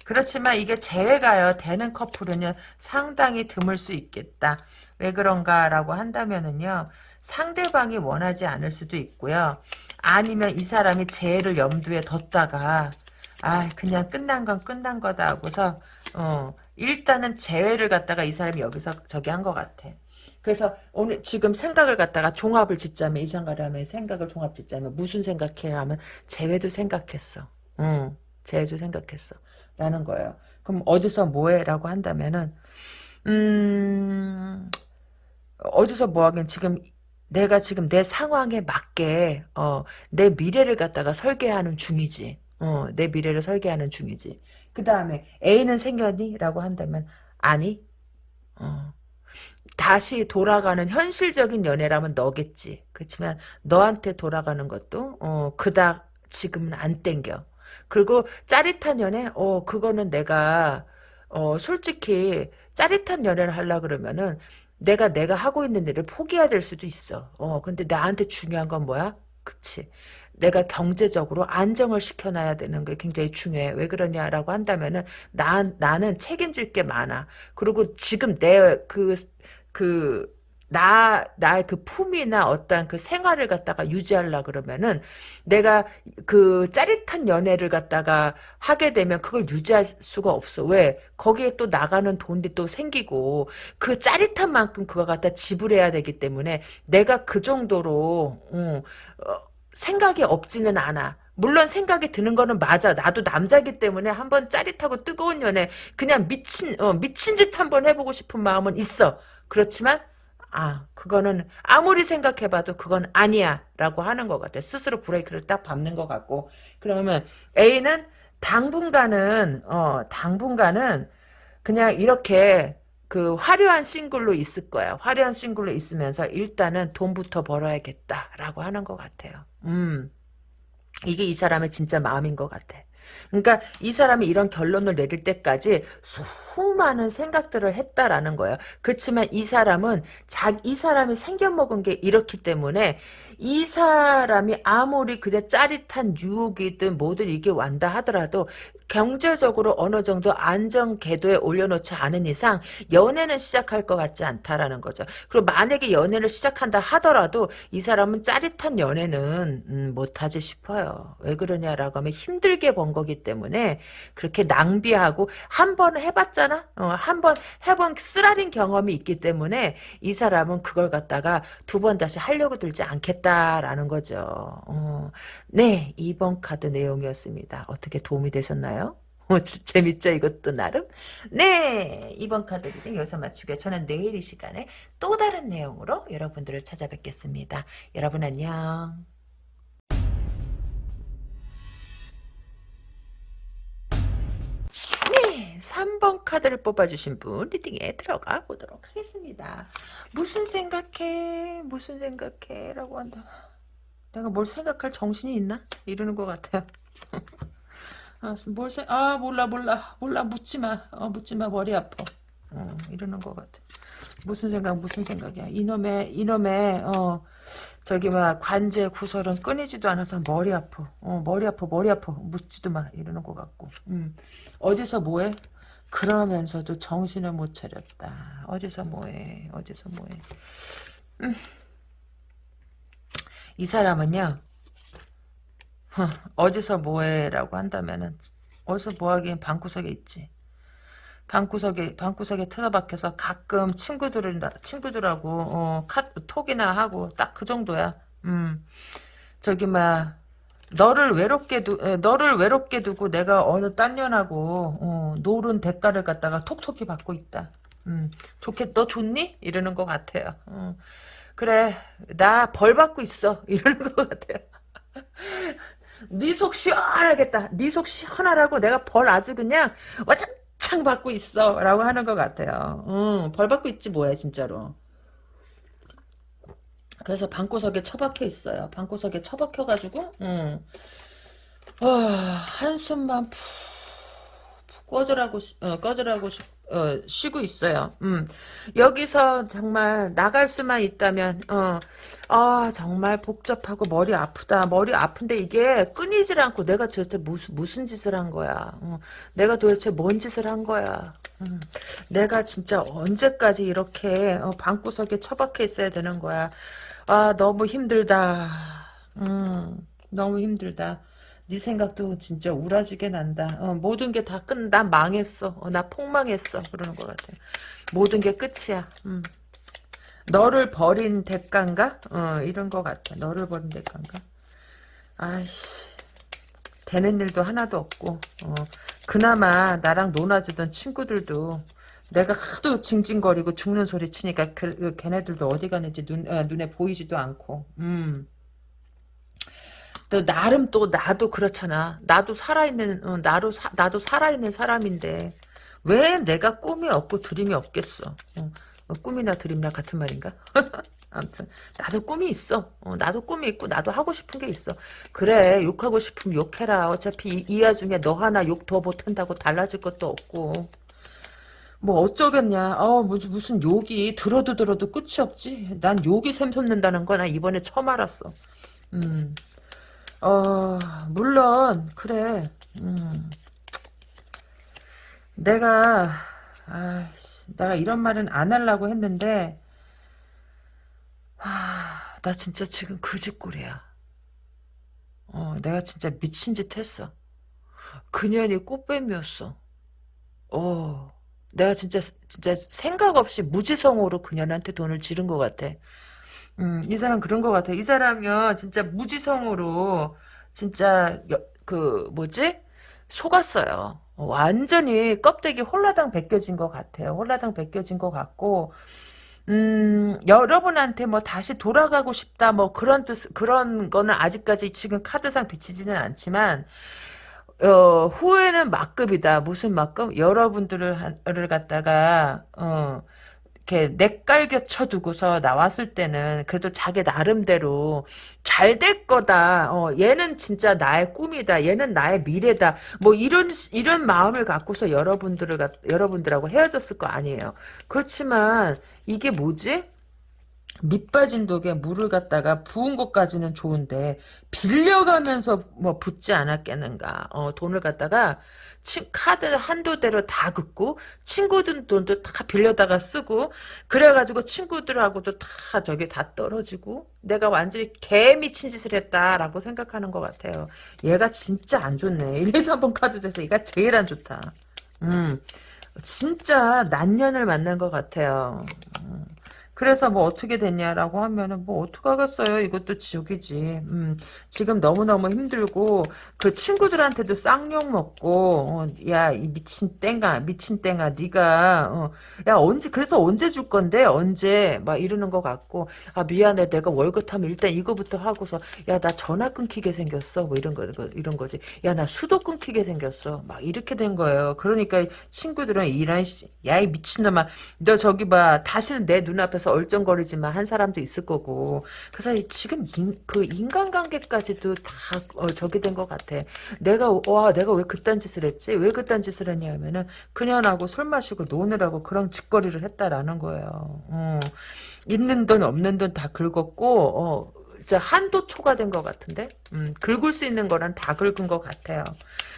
그렇지만 이게 재회가요. 되는 커플은요. 상당히 드물 수 있겠다. 왜 그런가라고 한다면은요. 상대방이 원하지 않을 수도 있고요. 아니면 이 사람이 재해를 염두에 뒀다가 아 그냥 끝난 건 끝난 거다 하고서 어 일단은 재회를 갖다가 이 사람이 여기서 저기 한 것 같아. 그래서 오늘 지금 생각을 갖다가 종합을 짓자면 이상가라면 생각을 종합 짓자면 무슨 생각해 하면 재회도 생각했어. 응, 재회도 생각했어. 라는 거예요. 그럼 어디서 뭐해? 라고 한다면은 음 어디서 뭐하긴 지금 내가 지금 내 상황에 맞게 어, 내 미래를 갖다가 설계하는 중이지. 어, 내 미래를 설계하는 중이지. 그 다음에 애는 생겼니? 라고 한다면 아니. 어. 다시 돌아가는 현실적인 연애라면 너겠지. 그렇지만 너한테 돌아가는 것도 어, 그닥 지금은 안 땡겨. 그리고 짜릿한 연애? 어 그거는 내가 어 솔직히 짜릿한 연애를 하려 그러면은 내가 내가 하고 있는 일을 포기해야 될 수도 있어. 어, 근데 나한테 중요한 건 뭐야? 그치. 내가 경제적으로 안정을 시켜놔야 되는 게 굉장히 중요해. 왜 그러냐라고 한다면은, 나, 나는 책임질 게 많아. 그리고 지금 내 그, 그, 나, 나의 그 품이나 어떤 그 생활을 갖다가 유지하려 그러면은 내가 그 짜릿한 연애를 갖다가 하게 되면 그걸 유지할 수가 없어. 왜? 거기에 또 나가는 돈이 또 생기고 그 짜릿한 만큼 그거 갖다 지불해야 되기 때문에 내가 그 정도로, 음, 어, 생각이 없지는 않아. 물론 생각이 드는 거는 맞아. 나도 남자기 때문에 한번 짜릿하고 뜨거운 연애 그냥 미친 어, 미친 짓 한번 해보고 싶은 마음은 있어. 그렇지만 아, 그거는 아무리 생각해봐도 그건 아니야 라고 하는 것 같아. 스스로 브레이크를 딱 밟는 것 같고. 그러면 A는 당분간은, 어, 당분간은 그냥 이렇게 그 화려한 싱글로 있을 거야. 화려한 싱글로 있으면서 일단은 돈부터 벌어야겠다 라고 하는 것 같아요. 음. 이게 이 사람의 진짜 마음인 것 같아. 그러니까 이 사람이 이런 결론을 내릴 때까지 수많은 생각들을 했다라는 거예요. 그렇지만 이 사람은 자, 이 사람이 생겨먹은 게 이렇기 때문에 이 사람이 아무리 그래 짜릿한 유혹이든 뭐든 이게 완다 하더라도 경제적으로 어느 정도 안정 궤도에 올려놓지 않은 이상 연애는 시작할 것 같지 않다라는 거죠. 그리고 만약에 연애를 시작한다 하더라도 이 사람은 짜릿한 연애는 음, 못하지 싶어요. 왜 그러냐라고 하면 힘들게 번 거기 때문에 그렇게 낭비하고 한 번 해봤잖아. 어, 한 번 해본 쓰라린 경험이 있기 때문에 이 사람은 그걸 갖다가 두 번 다시 하려고 들지 않겠다라는 거죠. 어, 네, 2번 카드 내용이었습니다. 어떻게 도움이 되셨나요? [LAUGHS] 어, 재밌죠 이것도 나름? 네 이번 카드 reading 여기서 마치고요. 저는 내일 이 시간에 또 다른 내용으로 여러분들을 찾아뵙겠습니다. 여러분 안녕. 네 3번 카드를 뽑아주신 분 reading에 들어가 보도록 하겠습니다. 무슨 생각해 무슨 생각해 라고 한다. 내가 뭘 생각할 정신이 있나? 이러는 것 같아요. [LAUGHS] 아, 뭘 생, 아, 몰라, 몰라, 몰라, 묻지 마. 어, 묻지 마, 머리 아파. 어, 이러는 것 같아. 무슨 생각, 무슨 생각이야. 이놈의, 이놈의, 어, 저기, 막, 관제 구설은 끊이지도 않아서 머리 아파. 어, 머리 아파, 머리 아파. 묻지도 마. 이러는 것 같고. 음. 어디서 뭐해? 그러면서도 정신을 못 차렸다. 어디서 뭐해? 어디서 뭐해? 음. 이 사람은요, 어디서 뭐해라고 한다면은, 어디서 뭐하기엔 방구석에 있지. 방구석에, 방구석에 틀어박혀서 가끔 친구들을, 친구들하고, 어, 카, 톡이나 하고, 딱 그 정도야. 음, 저기, 막, 너를 외롭게 두, 에, 너를 외롭게 두고 내가 어느 딴 년하고, 어, 노른 대가를 갖다가 톡톡히 받고 있다. 음, 좋겠, 너 좋니? 이러는 것 같아요. 어. 그래 나 벌 받고 있어 [LAUGHS] 이러는 것 같아요 네 속 시원하겠다. 네 속 시원하라고 내가 벌 아주 그냥 와장창 받고 있어. 라고 하는 것 같아요. 응, 벌 받고 있지 뭐야 진짜로. 그래서 방구석에 처박혀 있어요. 방구석에 처박혀 가지고 응. 와, 한숨만 푹, 푹 꺼져라고, 어, 꺼져라고 싶, 어, 쉬고 있어요. 음. 여기서 정말 나갈 수만 있다면, 어, 아, 정말 복잡하고 머리 아프다. 머리 아픈데 이게 끊이질 않고 내가 도대체 무슨, 무슨 짓을 한 거야. 어, 내가 도대체 뭔 짓을 한 거야. 음. 내가 진짜 언제까지 이렇게 어, 방구석에 처박혀 있어야 되는 거야. 아, 너무 힘들다. 음, 너무 힘들다. 네 생각도 진짜 우라지게 난다. 어, 모든 게 다 끝, 난 망했어. 어, 나 폭망했어. 그러는 것 같아. 모든 게 끝이야. 음. 너를 버린 대가인가? 어, 이런 것 같아. 너를 버린 대가인가? 아이씨. 되는 일도 하나도 없고, 어, 그나마 나랑 놀아주던 친구들도 내가 하도 징징거리고 죽는 소리 치니까 그, 그 걔네들도 어디 가는지 눈, 어, 눈에 보이지도 않고, 음. 또 나름 또 나도 그렇잖아. 나도 살아있는 어, 나로 사, 나도 살아있는 사람인데 왜 내가 꿈이 없고 드림이 없겠어? 어, 어, 꿈이나 드림이나 같은 말인가? [LAUGHS] 아무튼 나도 꿈이 있어. 어, 나도 꿈이 있고 나도 하고 싶은 게 있어. 그래 욕하고 싶으면 욕해라. 어차피 이, 이 와중에 너 하나 욕 더 못한다고 달라질 것도 없고. 뭐 어쩌겠냐. 어, 무슨, 무슨 욕이 들어도 들어도 끝이 없지. 난 욕이 샘솟는다는 거 나 이번에 처음 알았어. 음. 어, 물론, 그래. 음. 내가, 아이씨, 내가 이런 말은 안 하려고 했는데, 하, 나 진짜 지금 그짓꼴이야. 어, 내가 진짜 미친 짓 했어. 그년이 꽃뱀이었어. 어, 내가 진짜, 진짜 생각 없이 무지성으로 그년한테 돈을 지른 것 같아. 음, 이 사람 그런 것 같아. 이 사람이요, 진짜 무지성으로, 진짜, 여, 그, 뭐지? 속았어요. 완전히 껍데기 홀라당 벗겨진 것 같아요. 홀라당 벗겨진 것 같고, 음, 여러분한테 뭐 다시 돌아가고 싶다, 뭐 그런 뜻, 그런 거는 아직까지 지금 카드상 비치지는 않지만, 어, 후회는 막급이다. 무슨 막급? 여러분들을, 를 갖다가, 어, 이렇게 내깔겨 쳐두고서 나왔을 때는 그래도 자기 나름대로 잘 될 거다. 어, 얘는 진짜 나의 꿈이다. 얘는 나의 미래다. 뭐 이런 이런 마음을 갖고서 여러분들을 여러분들하고 헤어졌을 거 아니에요. 그렇지만 이게 뭐지? 밑 빠진 독에 물을 갖다가 부은 것까지는 좋은데 빌려가면서 뭐 붙지 않았겠는가. 어, 돈을 갖다가 치, 카드 한도대로 다 긋고 친구들 돈도 다 빌려다가 쓰고 그래가지고 친구들하고도 다 저기 다 떨어지고 내가 완전히 개 미친 짓을 했다라고 생각하는 것 같아요. 얘가 진짜 안 좋네. 1, 2, 3번 카드 중에서 얘가 제일 안 좋다. 음, 진짜 난년을 만난 것 같아요. 음. 그래서 뭐 어떻게 됐냐라고 하면은 뭐 어떡하겠어요. 이것도 지옥이지. 음, 지금 너무너무 힘들고 그 친구들한테도 쌍욕 먹고 어, 야이 미친 땡아 미친 땡아 네가 어, 야 언제 그래서 언제 줄 건데? 언제? 막 이러는 것 같고 아 미안해. 내가 월급 타면 일단 이거부터 하고서 야 나 전화 끊기게 생겼어. 뭐 이런 거 이런 거지. 야 나 수도 끊기게 생겼어. 막 이렇게 된 거예요. 그러니까 친구들은 이런 야이 미친놈아. 너 저기 봐. 다시는 내 눈앞에서 앞에서 얼쩡거리지만 한 사람도 있을 거고 그래서 지금 인, 그 인간관계까지도 다 어, 저기 된 것 같아. 내가 와 내가 왜 그딴 짓을 했지? 왜 그딴 짓을 했냐 하면은 그년하고 술 마시고 노느라고 그런 짓거리를 했다라는 거예요. 어. 있는 돈 없는 돈 다 긁었고 어, 한도 초과된 것 같은데 음, 긁을 수 있는 거는 다 긁은 것 같아요.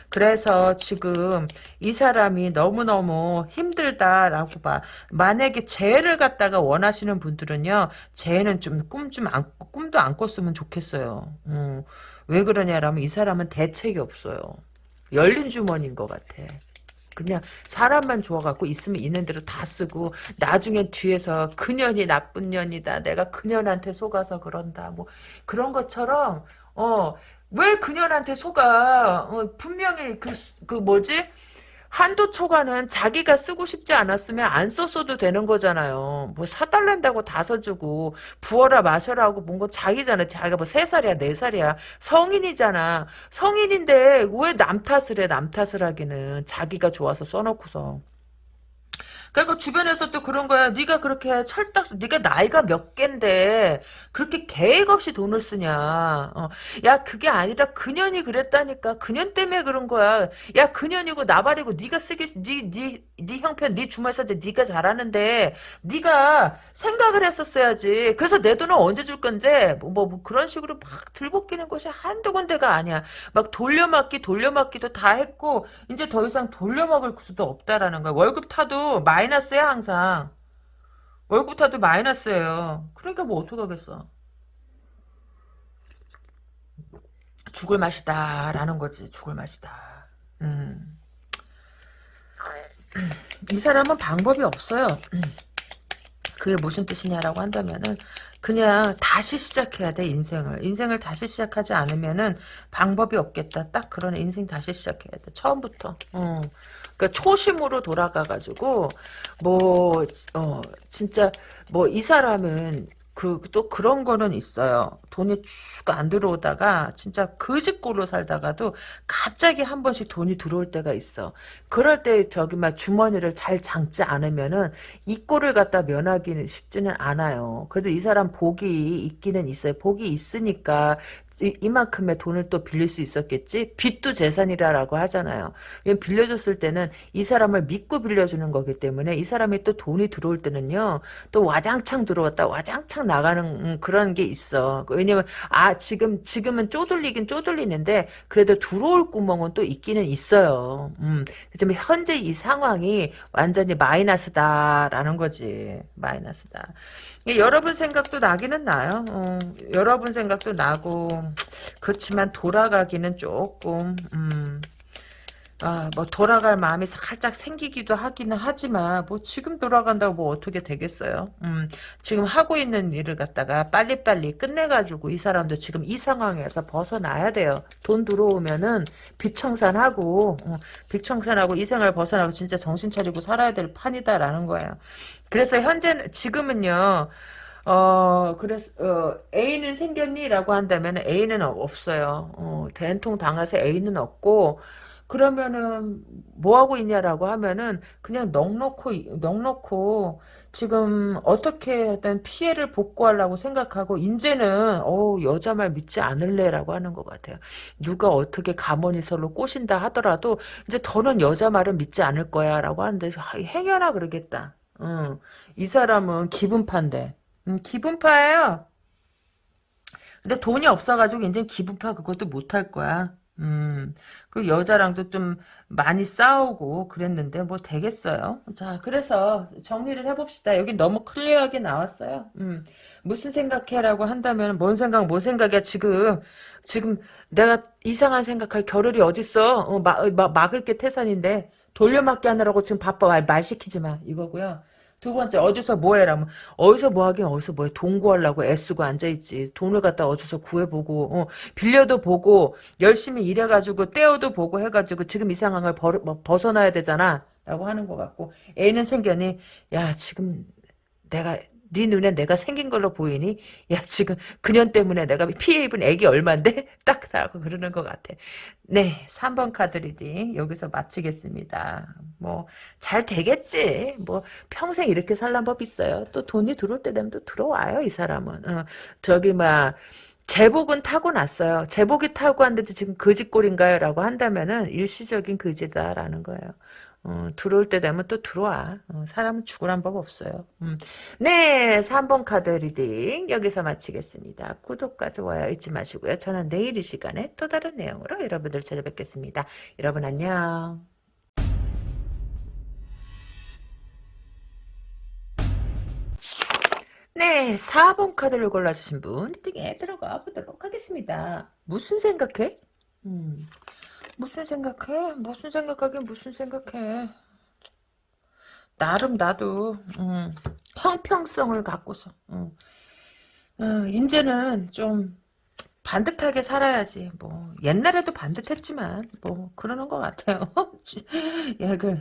그래서 지금 이 사람이 너무너무 힘들다라고 봐. 만약에 재해를 갖다가 원하시는 분들은요. 재해는 좀 꿈 좀 안, 꿈도 안 꿨으면 좋겠어요. 음, 왜 그러냐라면 이 사람은 대책이 없어요. 열린 주머니인 것 같아. 그냥 사람만 좋아갖고 있으면 있는 대로 다 쓰고 나중에 뒤에서 그년이 나쁜 년이다. 내가 그년한테 속아서 그런다. 뭐 그런 것처럼 어 왜 그녀한테 속아? 어, 분명히 그, 그 뭐지? 한도 초과는 자기가 쓰고 싶지 않았으면 안 썼어도 되는 거잖아요. 뭐 사달란다고 다 사주고 부어라 마셔라 하고 뭔가 자기잖아. 자기가 뭐 세살이야네살이야 성인이잖아. 성인인데 왜 남 탓을 해? 남 탓을 하기는. 자기가 좋아서 써놓고서. 그리고 주변에서 또 그런 거야. 네가 그렇게 철딱, 네가 나이가 몇 갠데 그렇게 계획 없이 돈을 쓰냐. 어. 야 그게 아니라 그년이 그랬다니까. 그년 때문에 그런 거야. 야 그년이고 나발이고 네가 쓰기, 네네 네 형편, 네 주말사지 네가 잘하는데 네가 생각을 했었어야지. 그래서 내 돈을 언제 줄 건데 뭐, 뭐, 뭐 그런 식으로 막 들볶이는 것이 한두 군데가 아니야. 막 돌려막기 돌려막기도 다 했고 이제 더 이상 돌려먹을 수도 없다라는 거야. 월급 타도 마이너스야 항상. 월급 타도 마이너스예요. 그러니까 뭐 어떡하겠어. 죽을 맛이다라는 거지. 죽을 맛이다. 음. 이 사람은 방법이 없어요. 그게 무슨 뜻이냐라고 한다면은 그냥 다시 시작해야 돼 인생을 인생을 다시 시작하지 않으면은 방법이 없겠다 딱 그런 인생 다시 시작해야 돼 처음부터 어. 그러니까 초심으로 돌아가가지고 뭐 어, 진짜 뭐 이 사람은 그 또 그런 거는 있어요. 돈이 쭉 안 들어오다가 진짜 거지꼴로 살다가도 갑자기 한 번씩 돈이 들어올 때가 있어. 그럴 때 저기 막 주머니를 잘 장지 않으면은 이 꼴을 갖다 면하기는 쉽지는 않아요. 그래도 이 사람 복이 있기는 있어요. 복이 있으니까 이, 이만큼의 돈을 또 빌릴 수 있었겠지? 빚도 재산이라고 하잖아요. 빌려줬을 때는 이 사람을 믿고 빌려주는 거기 때문에 이 사람이 또 돈이 들어올 때는요, 또 와장창 들어왔다 와장창 나가는 음, 그런 게 있어. 왜냐면, 아, 지금, 지금은 쪼들리긴 쪼들리는데, 그래도 들어올 구멍은 또 있기는 있어요. 음, 지금 현재 이 상황이 완전히 마이너스다라는 거지. 마이너스다. 여러분 생각도 나기는 나요. 어, 여러분 생각도 나고 그렇지만 돌아가기는 조금 음, 아, 뭐 돌아갈 마음이 살짝 생기기도 하기는 하지만 뭐 지금 돌아간다고 뭐 어떻게 되겠어요. 음, 지금 하고 있는 일을 갖다가 빨리빨리 끝내가지고 이 사람도 지금 이 상황에서 벗어나야 돼요. 돈 들어오면은 빚청산하고 어, 빚청산하고 이 생활 벗어나고 진짜 정신 차리고 살아야 될 판이다라는 거예요. 그래서 현재 지금은요. 어, 그래서, 어, 애인은 생겼니? 라고 한다면 애인은 없어요. 어, 대통 당해서 애인은 없고, 그러면은, 뭐 하고 있냐라고 하면은, 그냥 넉넉고, 넉넉고, 지금 어떻게든 피해를 복구하려고 생각하고, 이제는, 어 여자 말 믿지 않을래라고 하는 것 같아요. 누가 어떻게 가머니설로 꼬신다 하더라도, 이제 더는 여자 말은 믿지 않을 거야, 라고 하는데, 아, 행여나 그러겠다. 응. 이 사람은 기분파인데. 음, 기분파예요. 근데 돈이 없어가지고 이제 기분파 그것도 못할 거야. 음, 그 여자랑도 좀 많이 싸우고 그랬는데 뭐 되겠어요. 자, 그래서 정리를 해봅시다. 여기 너무 클리어하게 나왔어요. 음, 무슨 생각해라고 한다면 뭔 생각, 뭔 생각이야 지금. 지금 내가 이상한 생각할 겨를이 어딨어. 어, 막, 막, 막을 게 태산인데 돌려막기 하느라고 지금 바빠. 말 시키지 마. 이거고요. 두 번째 어디서 뭐해라. 면 어디서 뭐하긴 어디서 뭐해. 돈 구하려고 애쓰고 앉아있지. 돈을 갖다 어디서 구해보고 어, 빌려도 보고 열심히 일해가지고 떼어도 보고 해가지고 지금 이 상황을 버, 뭐, 벗어나야 되잖아. 라고 하는 것 같고 애인은 생겼니 야 지금 내가 네 눈에 내가 생긴 걸로 보이니? 야 지금 그년 때문에 내가 피해 입은 액이 얼만데? [LAUGHS] 딱 하고 그러는 것 같아. 네 3번 카드 reading 여기서 마치겠습니다. 뭐 잘 되겠지. 뭐 평생 이렇게 살란 법 있어요. 또 돈이 들어올 때 되면 또 들어와요 이 사람은. 어, 저기 막 재복은 타고났어요. 재복이 타고 왔는데 지금 거지꼴인가요? 라고 한다면은 일시적인 거지다라는 거예요. 어, 들어올 때 되면 또 들어와. 어, 사람은 죽으란 법 없어요. 음. 네, 3번 카드 reading 여기서 마치겠습니다. 구독과 좋아요 잊지 마시고요. 저는 내일 이 시간에 또 다른 내용으로 여러분들 찾아뵙겠습니다. 여러분 안녕. 네, 4번 카드를 골라주신 분 리딩에 들어가 보도록 하겠습니다. 무슨 생각해? 음. 무슨 생각해? 무슨 생각하긴 무슨 생각해. 나름 나도 음, 형평성을 갖고서 음. 어, 이제는 좀 반듯하게 살아야지. 뭐 옛날에도 반듯했지만 뭐 그러는 것 같아요. [LAUGHS] 야그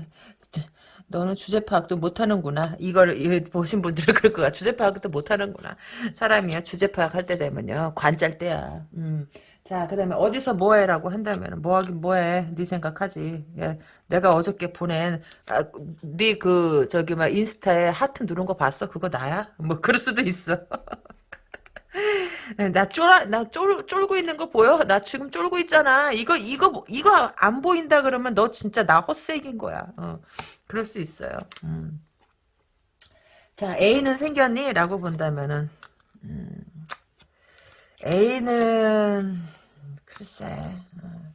너는 주제 파악도 못하는구나. 이걸 보신 분들은 그럴 거야. 주제 파악도 못하는구나. 사람이야 주제 파악할 때 되면요 관짤 때야. 음. 자, 그 다음에 어디서 뭐해라고 한다면 뭐하긴 뭐해. 네 생각하지. 예, 내가 어저께 보낸 아, 네그 저기 막 인스타에 하트 누른 거 봤어? 그거 나야? 뭐 그럴 수도 있어. [LAUGHS] 나 쫄아, 나 쫄, 쫄고 있는 거 보여? 나 지금 쫄고 있잖아. 이거, 이거, 이거 안 보인다 그러면 너 진짜 나 헛색인 거야. 어, 그럴 수 있어요. 음. 자, A는 생겼니? 라고 본다면은, 음, A는, 글쎄, 어.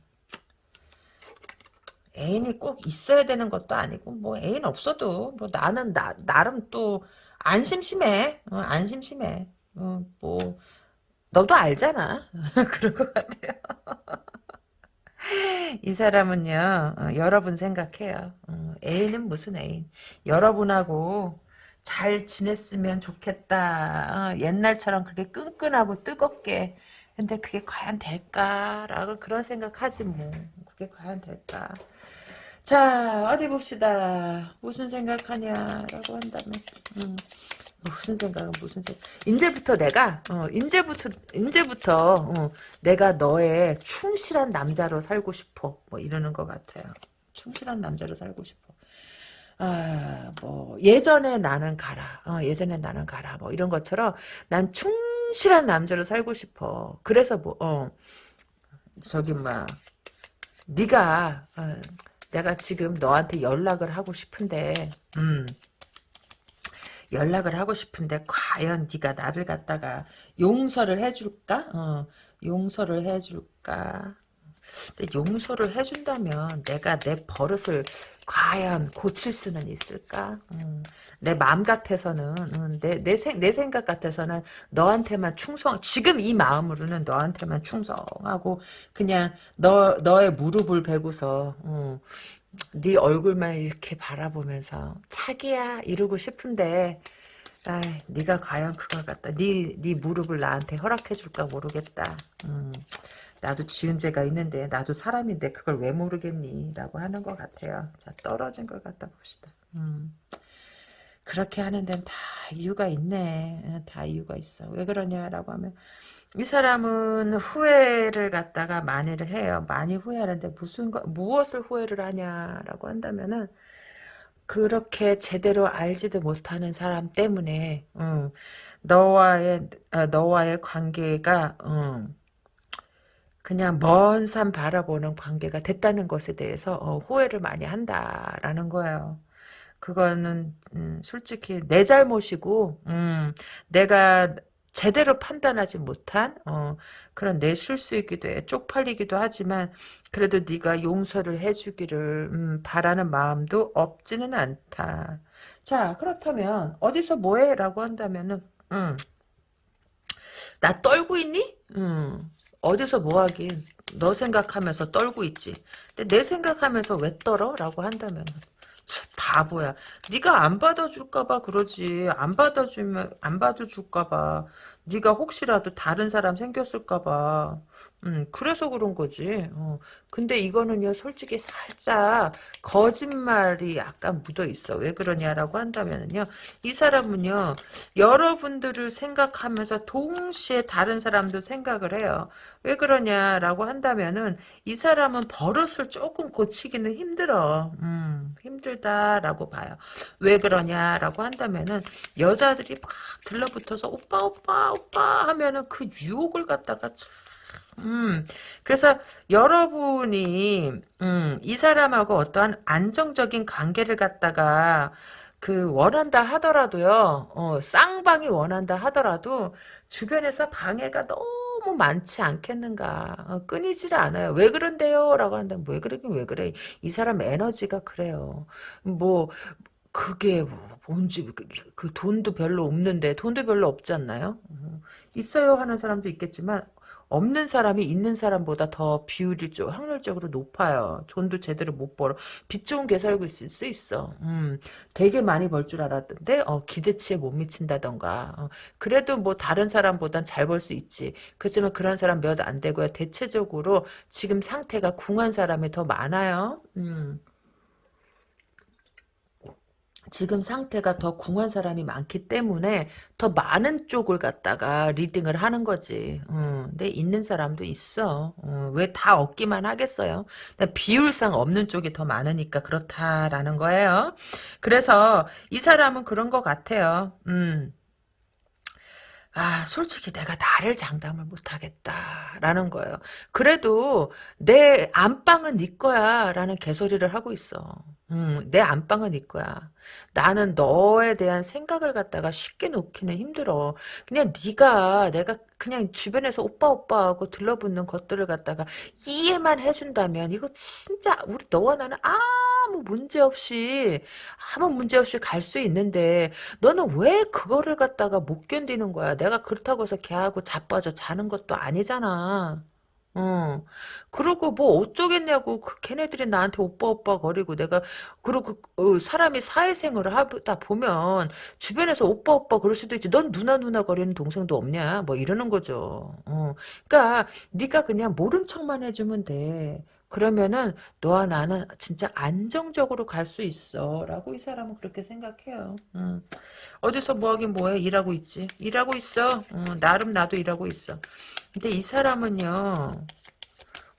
애인이 꼭 있어야 되는 것도 아니고, 뭐, 애인 없어도, 뭐, 나는, 나, 나름 또, 안 심심해. 어, 안 심심해. 어, 뭐, 너도 알잖아. [LAUGHS] 그런 것 같아요. [LAUGHS] 이 사람은요, 어, 여러분 생각해요. 어, 애인은 무슨 애인. 여러분하고 잘 지냈으면 좋겠다. 어, 옛날처럼 그렇게 끈끈하고 뜨겁게. 근데 그게 과연 될까라고 그런 생각하지 뭐. 그게 과연 될까. 자, 어디 봅시다. 무슨 생각하냐라고 한다면. 음. 무슨 생각은 무슨 생각. 이제부터 내가 어, 이제부터 이제부터 어, 내가 너의 충실한 남자로 살고 싶어. 뭐 이러는 것 같아요. 충실한 남자로 살고 싶어. 아, 뭐 예전에 나는 가라. 어, 예전에 나는 가라. 뭐 이런 것처럼 난 충 실한 남자로 살고 싶어. 그래서 뭐 어, 저기 막 네가 어, 내가 지금 너한테 연락을 하고 싶은데 음. 연락을 하고 싶은데 과연 네가 나를 갖다가 용서를 해줄까? 어, 용서를 해줄까? 근데 용서를 해준다면 내가 내 버릇을 과연 고칠 수는 있을까? 음, 내 마음 같아서는 음, 내, 내, 생, 내 생각 같아서는 너한테만 충성 지금 이 마음으로는 너한테만 충성하고 그냥 너 너의 무릎을 베고서 음, 네 얼굴만 이렇게 바라보면서 차기야 이러고 싶은데 아, 네가 과연 그걸 갖다 네, 네 무릎을 나한테 허락해 줄까 모르겠다. 음, 나도 지은 죄가 있는데 나도 사람인데 그걸 왜 모르겠니? 라고 하는 것 같아요. 자 떨어진 걸 갖다 봅시다. 음, 그렇게 하는 데는 다 이유가 있네. 어, 다 이유가 있어. 왜 그러냐라고 하면 이 사람은 후회를 갖다가 많이를 해요. 많이 후회하는데 무슨 거, 무엇을 후회를 하냐라고 한다면은 그렇게 제대로 알지도 못하는 사람 때문에 음, 너와의 어, 너와의 관계가 음, 그냥 먼 산 바라보는 관계가 됐다는 것에 대해서 어, 후회를 많이 한다라는 거예요. 그거는 음, 솔직히 내 잘못이고 음, 내가 제대로 판단하지 못한 어, 그런 내 실수이기도 해 쪽팔리기도 하지만 그래도 네가 용서를 해주기를 음, 바라는 마음도 없지는 않다. 자 그렇다면 어디서 뭐해? 라고 한다면은 음, 나 떨고 있니? 음, 어디서 뭐하긴 너 생각하면서 떨고 있지. 근데 내 생각하면서 왜 떨어? 라고 한다면 바보야. 네가 안 받아줄까봐 그러지. 안 받아주면 안 받아줄까봐. 네가 혹시라도 다른 사람 생겼을까봐. 음, 그래서 그런 거지. 어. 근데 이거는요, 솔직히 살짝 거짓말이 약간 묻어 있어. 왜 그러냐라고 한다면요, 이 사람은요, 여러분들을 생각하면서 동시에 다른 사람도 생각을 해요. 왜 그러냐라고 한다면은 이 사람은 버릇을 조금 고치기는 힘들어. 음, 힘들다라고 봐요. 왜 그러냐라고 한다면은 여자들이 막 들러붙어서 오빠 오빠 오빠 하면은 그 유혹을 갖다가 참 음, 그래서 여러분이, 음, 이 사람하고 어떠한 안정적인 관계를 갖다가, 그, 원한다 하더라도요, 어, 쌍방이 원한다 하더라도, 주변에서 방해가 너무 많지 않겠는가. 어, 끊이질 않아요. 왜 그런데요? 라고 한다면, 왜 그러긴 왜 그래. 이 사람 에너지가 그래요. 뭐, 그게 뭐- 뭔지 그, 그 돈도 별로 없는데 돈도 별로 없지 않나요? 어, 있어요 하는 사람도 있겠지만 없는 사람이 있는 사람보다 더 비율이 좀 확률적으로 높아요. 돈도 제대로 못 벌어. 빚 좋은 개 살고 있을 수 있어. 음, 되게 많이 벌 줄 알았던데 어, 기대치에 못 미친다던가. 어, 그래도 뭐 다른 사람보단 잘 벌 수 있지. 그렇지만 그런 사람 몇 안 되고요. 대체적으로 지금 상태가 궁한 사람이 더 많아요. 음. 지금 상태가 더 궁한 사람이 많기 때문에 더 많은 쪽을 갖다가 리딩을 하는 거지. 음, 근데 있는 사람도 있어. 왜다 없기만 하겠어요. 비율상 없는 쪽이 더 많으니까 그렇다라는 거예요. 그래서 이 사람은 그런 것 같아요. 음. 아, 솔직히 내가 나를 장담을 못하겠다라는 거예요. 그래도 내 안방은 네 거야 라는 개소리를 하고 있어. 음, 내 안방은 네 거야. 나는 너에 대한 생각을 갖다가 쉽게 놓기는 힘들어. 그냥 네가 내가 그냥 주변에서 오빠 오빠 하고 들러붙는 것들을 갖다가 이해만 해준다면 이거 진짜 우리 너와 나는 아무 문제 없이 아무 문제 없이 갈 수 있는데 너는 왜 그거를 갖다가 못 견디는 거야? 내가 그렇다고 해서 걔하고 자빠져 자는 것도 아니잖아. 어. 그러고 뭐 어쩌겠냐고 그 걔네들이 나한테 오빠 오빠 거리고 내가 그리고 어, 사람이 사회생활을 하다 보면 주변에서 오빠 오빠 그럴 수도 있지. 넌 누나 누나 거리는 동생도 없냐? 뭐 이러는 거죠. 어. 그러니까 네가 그냥 모른 척만 해주면 돼. 그러면은 너와 나는 진짜 안정적으로 갈 수 있어. 라고 이 사람은 그렇게 생각해요. 음. 어디서 뭐하긴 뭐해. 일하고 있지. 일하고 있어. 음, 나름 나도 일하고 있어. 근데 이 사람은요.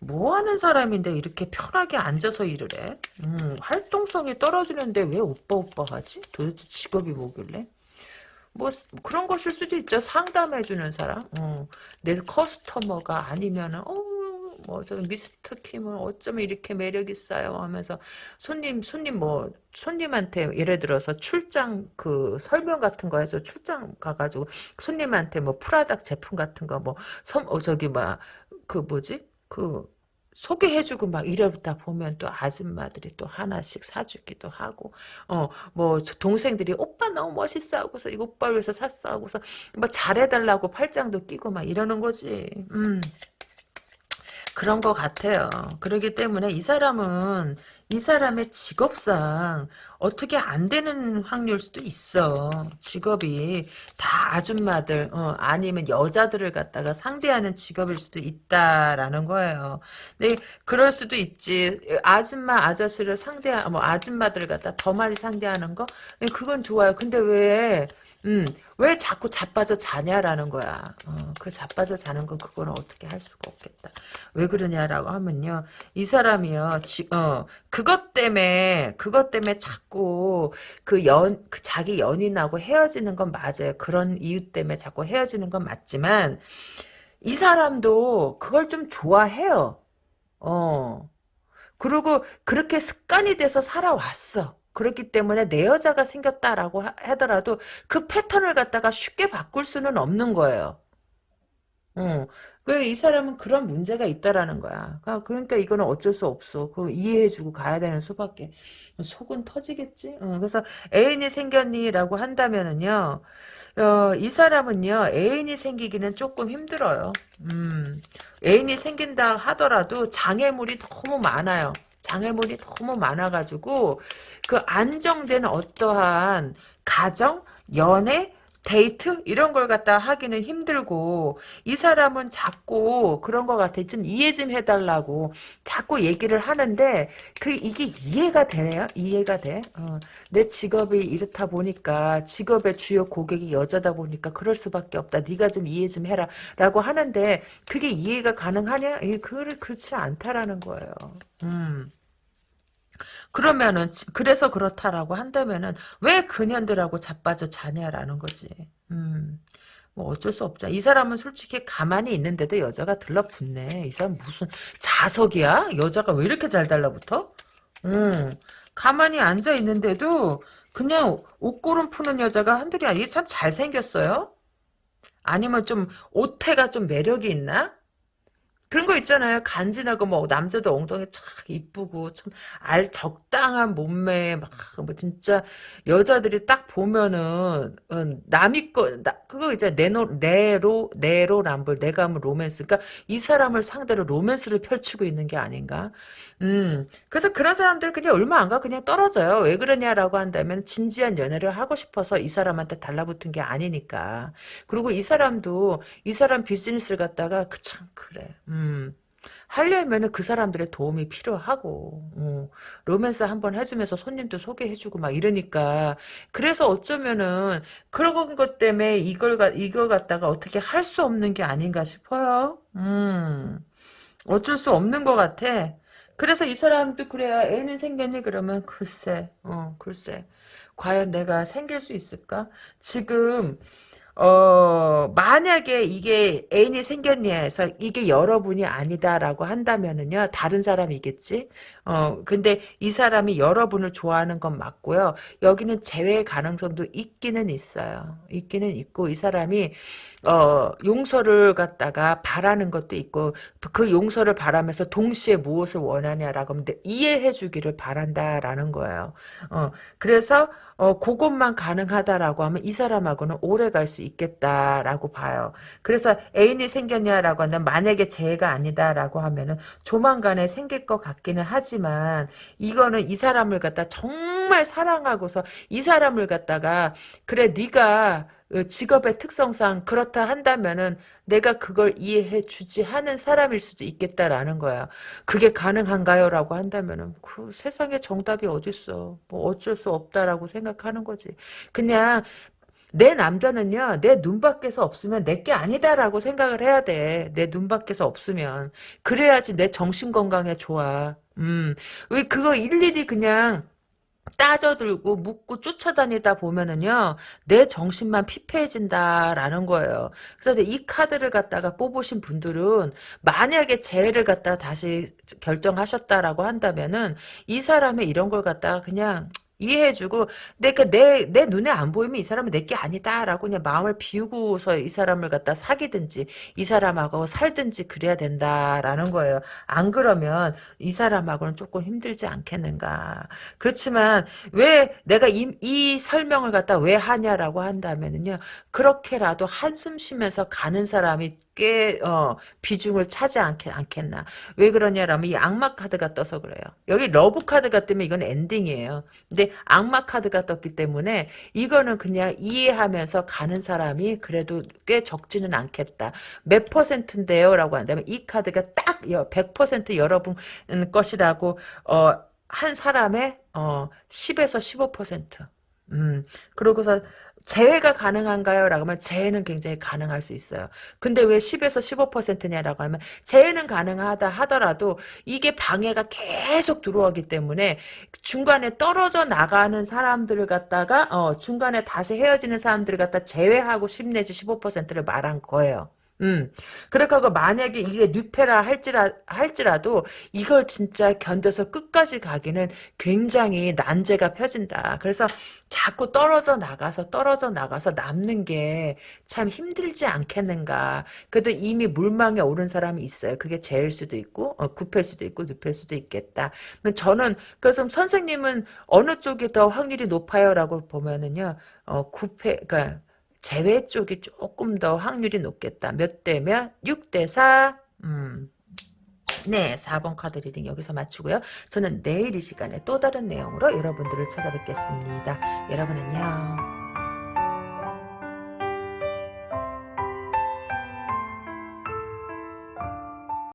뭐 하는 사람인데 이렇게 편하게 앉아서 일을 해? 음, 활동성이 떨어지는데 왜 오빠 오빠 하지? 도대체 직업이 뭐길래? 뭐 그런 것일 수도 있죠. 상담해주는 사람. 어, 내 커스터머가 아니면은 어, 뭐 저 미스터 킴은 어쩌면 이렇게 매력 있어요? 하면서 손님 손님 뭐 손님한테 예를 들어서 출장 그 설명 같은 거 해서 출장 가가지고 손님한테 뭐 프라닥 제품 같은 거뭐 어, 저기 막 그 뭐지? 그 소개해주고 막 이러다 보면 또 아줌마들이 또 하나씩 사주기도 하고 어 뭐 동생들이 오빠 너무 멋있어 하고서 이거 오빠 위해서 샀어 하고서 뭐 잘해달라고 팔짱도 끼고 막 이러는 거지. 음 그런 것 같아요. 그러기 때문에 이 사람은 이 사람의 직업상 어떻게 안 되는 확률 수도 있어. 직업이 다 아줌마들 어, 아니면 여자들을 갖다가 상대하는 직업일 수도 있다라는 거예요. 근데 그럴 수도 있지. 아줌마 아저씨를 상대 뭐 아줌마들을 갖다 더 많이 상대하는 거 그건 좋아요. 근데 왜 음, 왜 자꾸 자빠져 자냐라는 거야. 어, 그 자빠져 자는 건 그거는 어떻게 할 수가 없겠다. 왜 그러냐라고 하면요. 이 사람이요. 지, 어, 그것 때문에, 그것 때문에 자꾸 그 연, 그 자기 연인하고 헤어지는 건 맞아요. 그런 이유 때문에 자꾸 헤어지는 건 맞지만, 이 사람도 그걸 좀 좋아해요. 어. 그리고 그렇게 습관이 돼서 살아왔어. 그렇기 때문에 내 여자가 생겼다라고 하더라도 그 패턴을 갖다가 쉽게 바꿀 수는 없는 거예요. 어. 그이 사람은 그런 문제가 있다라는 거야. 그러니까, 이거는 어쩔 수 없어. 그 이해해주고 가야 되는 수밖에. 속은 터지겠지. 어, 그래서 애인이 생겼니라고 한다면은요. 어, 이 사람은요 애인이 생기기는 조금 힘들어요. 음, 애인이 생긴다 하더라도 장애물이 너무 많아요. 장애물이 너무 많아가지고 그 안정된 어떠한 가정, 연애, 데이트? 이런 걸 갖다 하기는 힘들고 이 사람은 자꾸 그런 것 같아. 좀 이해 좀 해달라고 자꾸 얘기를 하는데 그 이게 이해가 되네요? 이해가 돼? 어. 내 직업이 이렇다 보니까 직업의 주요 고객이 여자다 보니까 그럴 수밖에 없다. 네가 좀 이해 좀 해라. 라고 하는데 그게 이해가 가능하냐? 그걸 그렇지 않다라는 거예요. 음. 그러면은 그래서 그렇다라고 한다면은 왜 그년들하고 자빠져 자냐라는 거지. 음. 뭐 어쩔 수 없자. 이 사람은 솔직히 가만히 있는데도 여자가 들러붙네. 이 사람 무슨 자석이야? 여자가 왜 이렇게 잘 달라붙어? 음. 가만히 앉아 있는데도 그냥 옷고름 푸는 여자가 한둘이 아니야. 참 잘생겼어요? 아니면 좀 옷태가 좀 매력이 있나? 그런 거 있잖아요. 간지나고 뭐 남자도 엉덩이 착 이쁘고 참 알 적당한 몸매 막 뭐 진짜 여자들이 딱 보면은 어, 남이 거 나, 그거 이제 내노 내로 내로 람블 내가 하면 로맨스 그러니까 이 사람을 상대로 로맨스를 펼치고 있는 게 아닌가. 음 그래서 그런 사람들 그냥 얼마 안 가 그냥 떨어져요. 왜 그러냐라고 한다면 진지한 연애를 하고 싶어서 이 사람한테 달라붙은 게 아니니까. 그리고 이 사람도 이 사람 비즈니스를 갖다가 그 참 그래. 음. 하려면은 그 사람들의 도움이 필요하고 어, 로맨스 한번 해주면서 손님도 소개해주고 막 이러니까 그래서 어쩌면은 그런 것 때문에 이걸 가 이걸 갖다가 어떻게 할 수 없는 게 아닌가 싶어요. 음 어쩔 수 없는 것 같아. 그래서 이 사람도 그래야 애는 생겼니 그러면 글쎄 어 글쎄 과연 내가 생길 수 있을까? 지금 어, 만약에 이게 애인이 생겼니 해서 이게 여러분이 아니다라고 한다면은요, 다른 사람이겠지? 어, 근데 이 사람이 여러분을 좋아하는 건 맞고요. 여기는 재회 가능성도 있기는 있어요. 있기는 있고, 이 사람이, 어, 용서를 갖다가 바라는 것도 있고, 그 용서를 바라면서 동시에 무엇을 원하냐라고 하면 이해해 주기를 바란다라는 거예요. 어, 그래서, 어, 그것만 가능하다라고 하면 이 사람하고는 오래 갈 수 있겠다라고 봐요. 그래서 애인이 생겼냐라고 하면 만약에 재해가 아니다라고 하면은 조만간에 생길 것 같기는 하지 만 이거는 이 사람을 갖다 정말 사랑하고서 이 사람을 갖다가 그래 네가 어, 직업의 특성상 그렇다 한다면은 내가 그걸 이해해 주지 하는 사람일 수도 있겠다라는 거야. 그게 가능한가요? 라고 한다면은 그 세상에 정답이 어딨어. 뭐 어쩔 수 없다라고 생각하는 거지. 그냥 내 남자는요, 내 눈밖에서 없으면 내 게 아니다라고 생각을 해야 돼. 내 눈밖에서 없으면. 그래야지 내 정신 건강에 좋아. 음, 왜 그거 일일이 그냥 따져들고 묻고 쫓아다니다 보면은요 내 정신만 피폐해진다라는 거예요. 그래서 이 카드를 갖다가 뽑으신 분들은 만약에 재해를 갖다 다시 결정하셨다라고 한다면은 이 사람의 이런 걸 갖다가 그냥 이해해주고 내가 내, 내 눈에 안 보이면 이 사람은 내 게 아니다라고 그냥 마음을 비우고서 이 사람을 갖다 사귀든지 이 사람하고 살든지 그래야 된다라는 거예요. 안 그러면 이 사람하고는 조금 힘들지 않겠는가. 그렇지만 왜 내가 이, 이 설명을 갖다 왜 하냐라고 한다면은요. 그렇게라도 한숨 쉬면서 가는 사람이 꽤 어, 비중을 차지 않겠, 않겠나. 왜 그러냐라면 이 악마 카드가 떠서 그래요. 여기 love 카드가 뜨면 이건 엔딩이에요. 근데 악마 카드가 떴기 때문에 이거는 그냥 이해하면서 가는 사람이 그래도 꽤 적지는 않겠다. 몇 퍼센트인데요? 라고 한다면 이 카드가 딱 100% 여러분 것이라고 어, 한 사람의 어, 10에서 15%. 음, 그러고서 재해가 가능한가요? 라고 하면 재해는 굉장히 가능할 수 있어요. 근데 왜 10에서 15%냐라고 하면 재해는 가능하다 하더라도 이게 방해가 계속 들어오기 때문에 중간에 떨어져 나가는 사람들을 갖다가 어, 중간에 다시 헤어지는 사람들을 갖다 제외하고 10 내지 15%를 말한 거예요. 음. 그렇다고 만약에 이게 뉴페라 할지라, 할지라도 이걸 진짜 견뎌서 끝까지 가기는 굉장히 난제가 펴진다. 그래서 자꾸 떨어져 나가서 떨어져 나가서 남는 게 참 힘들지 않겠는가. 그래도 이미 물망에 오른 사람이 있어요. 그게 재일 수도 있고 어, 굽힐 수도 있고 눕힐 수도 있겠다. 저는 그래서 선생님은 어느 쪽이 더 확률이 높아요라고 보면은요. 어, 굽해 그러니까 제외 쪽이 조금 더 확률이 높겠다. 몇 대면? 6대 4. 음. 네, 4번 카드 reading 여기서 마치고요. 저는 내일 이 시간에 또 다른 내용으로 여러분들을 찾아뵙겠습니다. 여러분 안녕.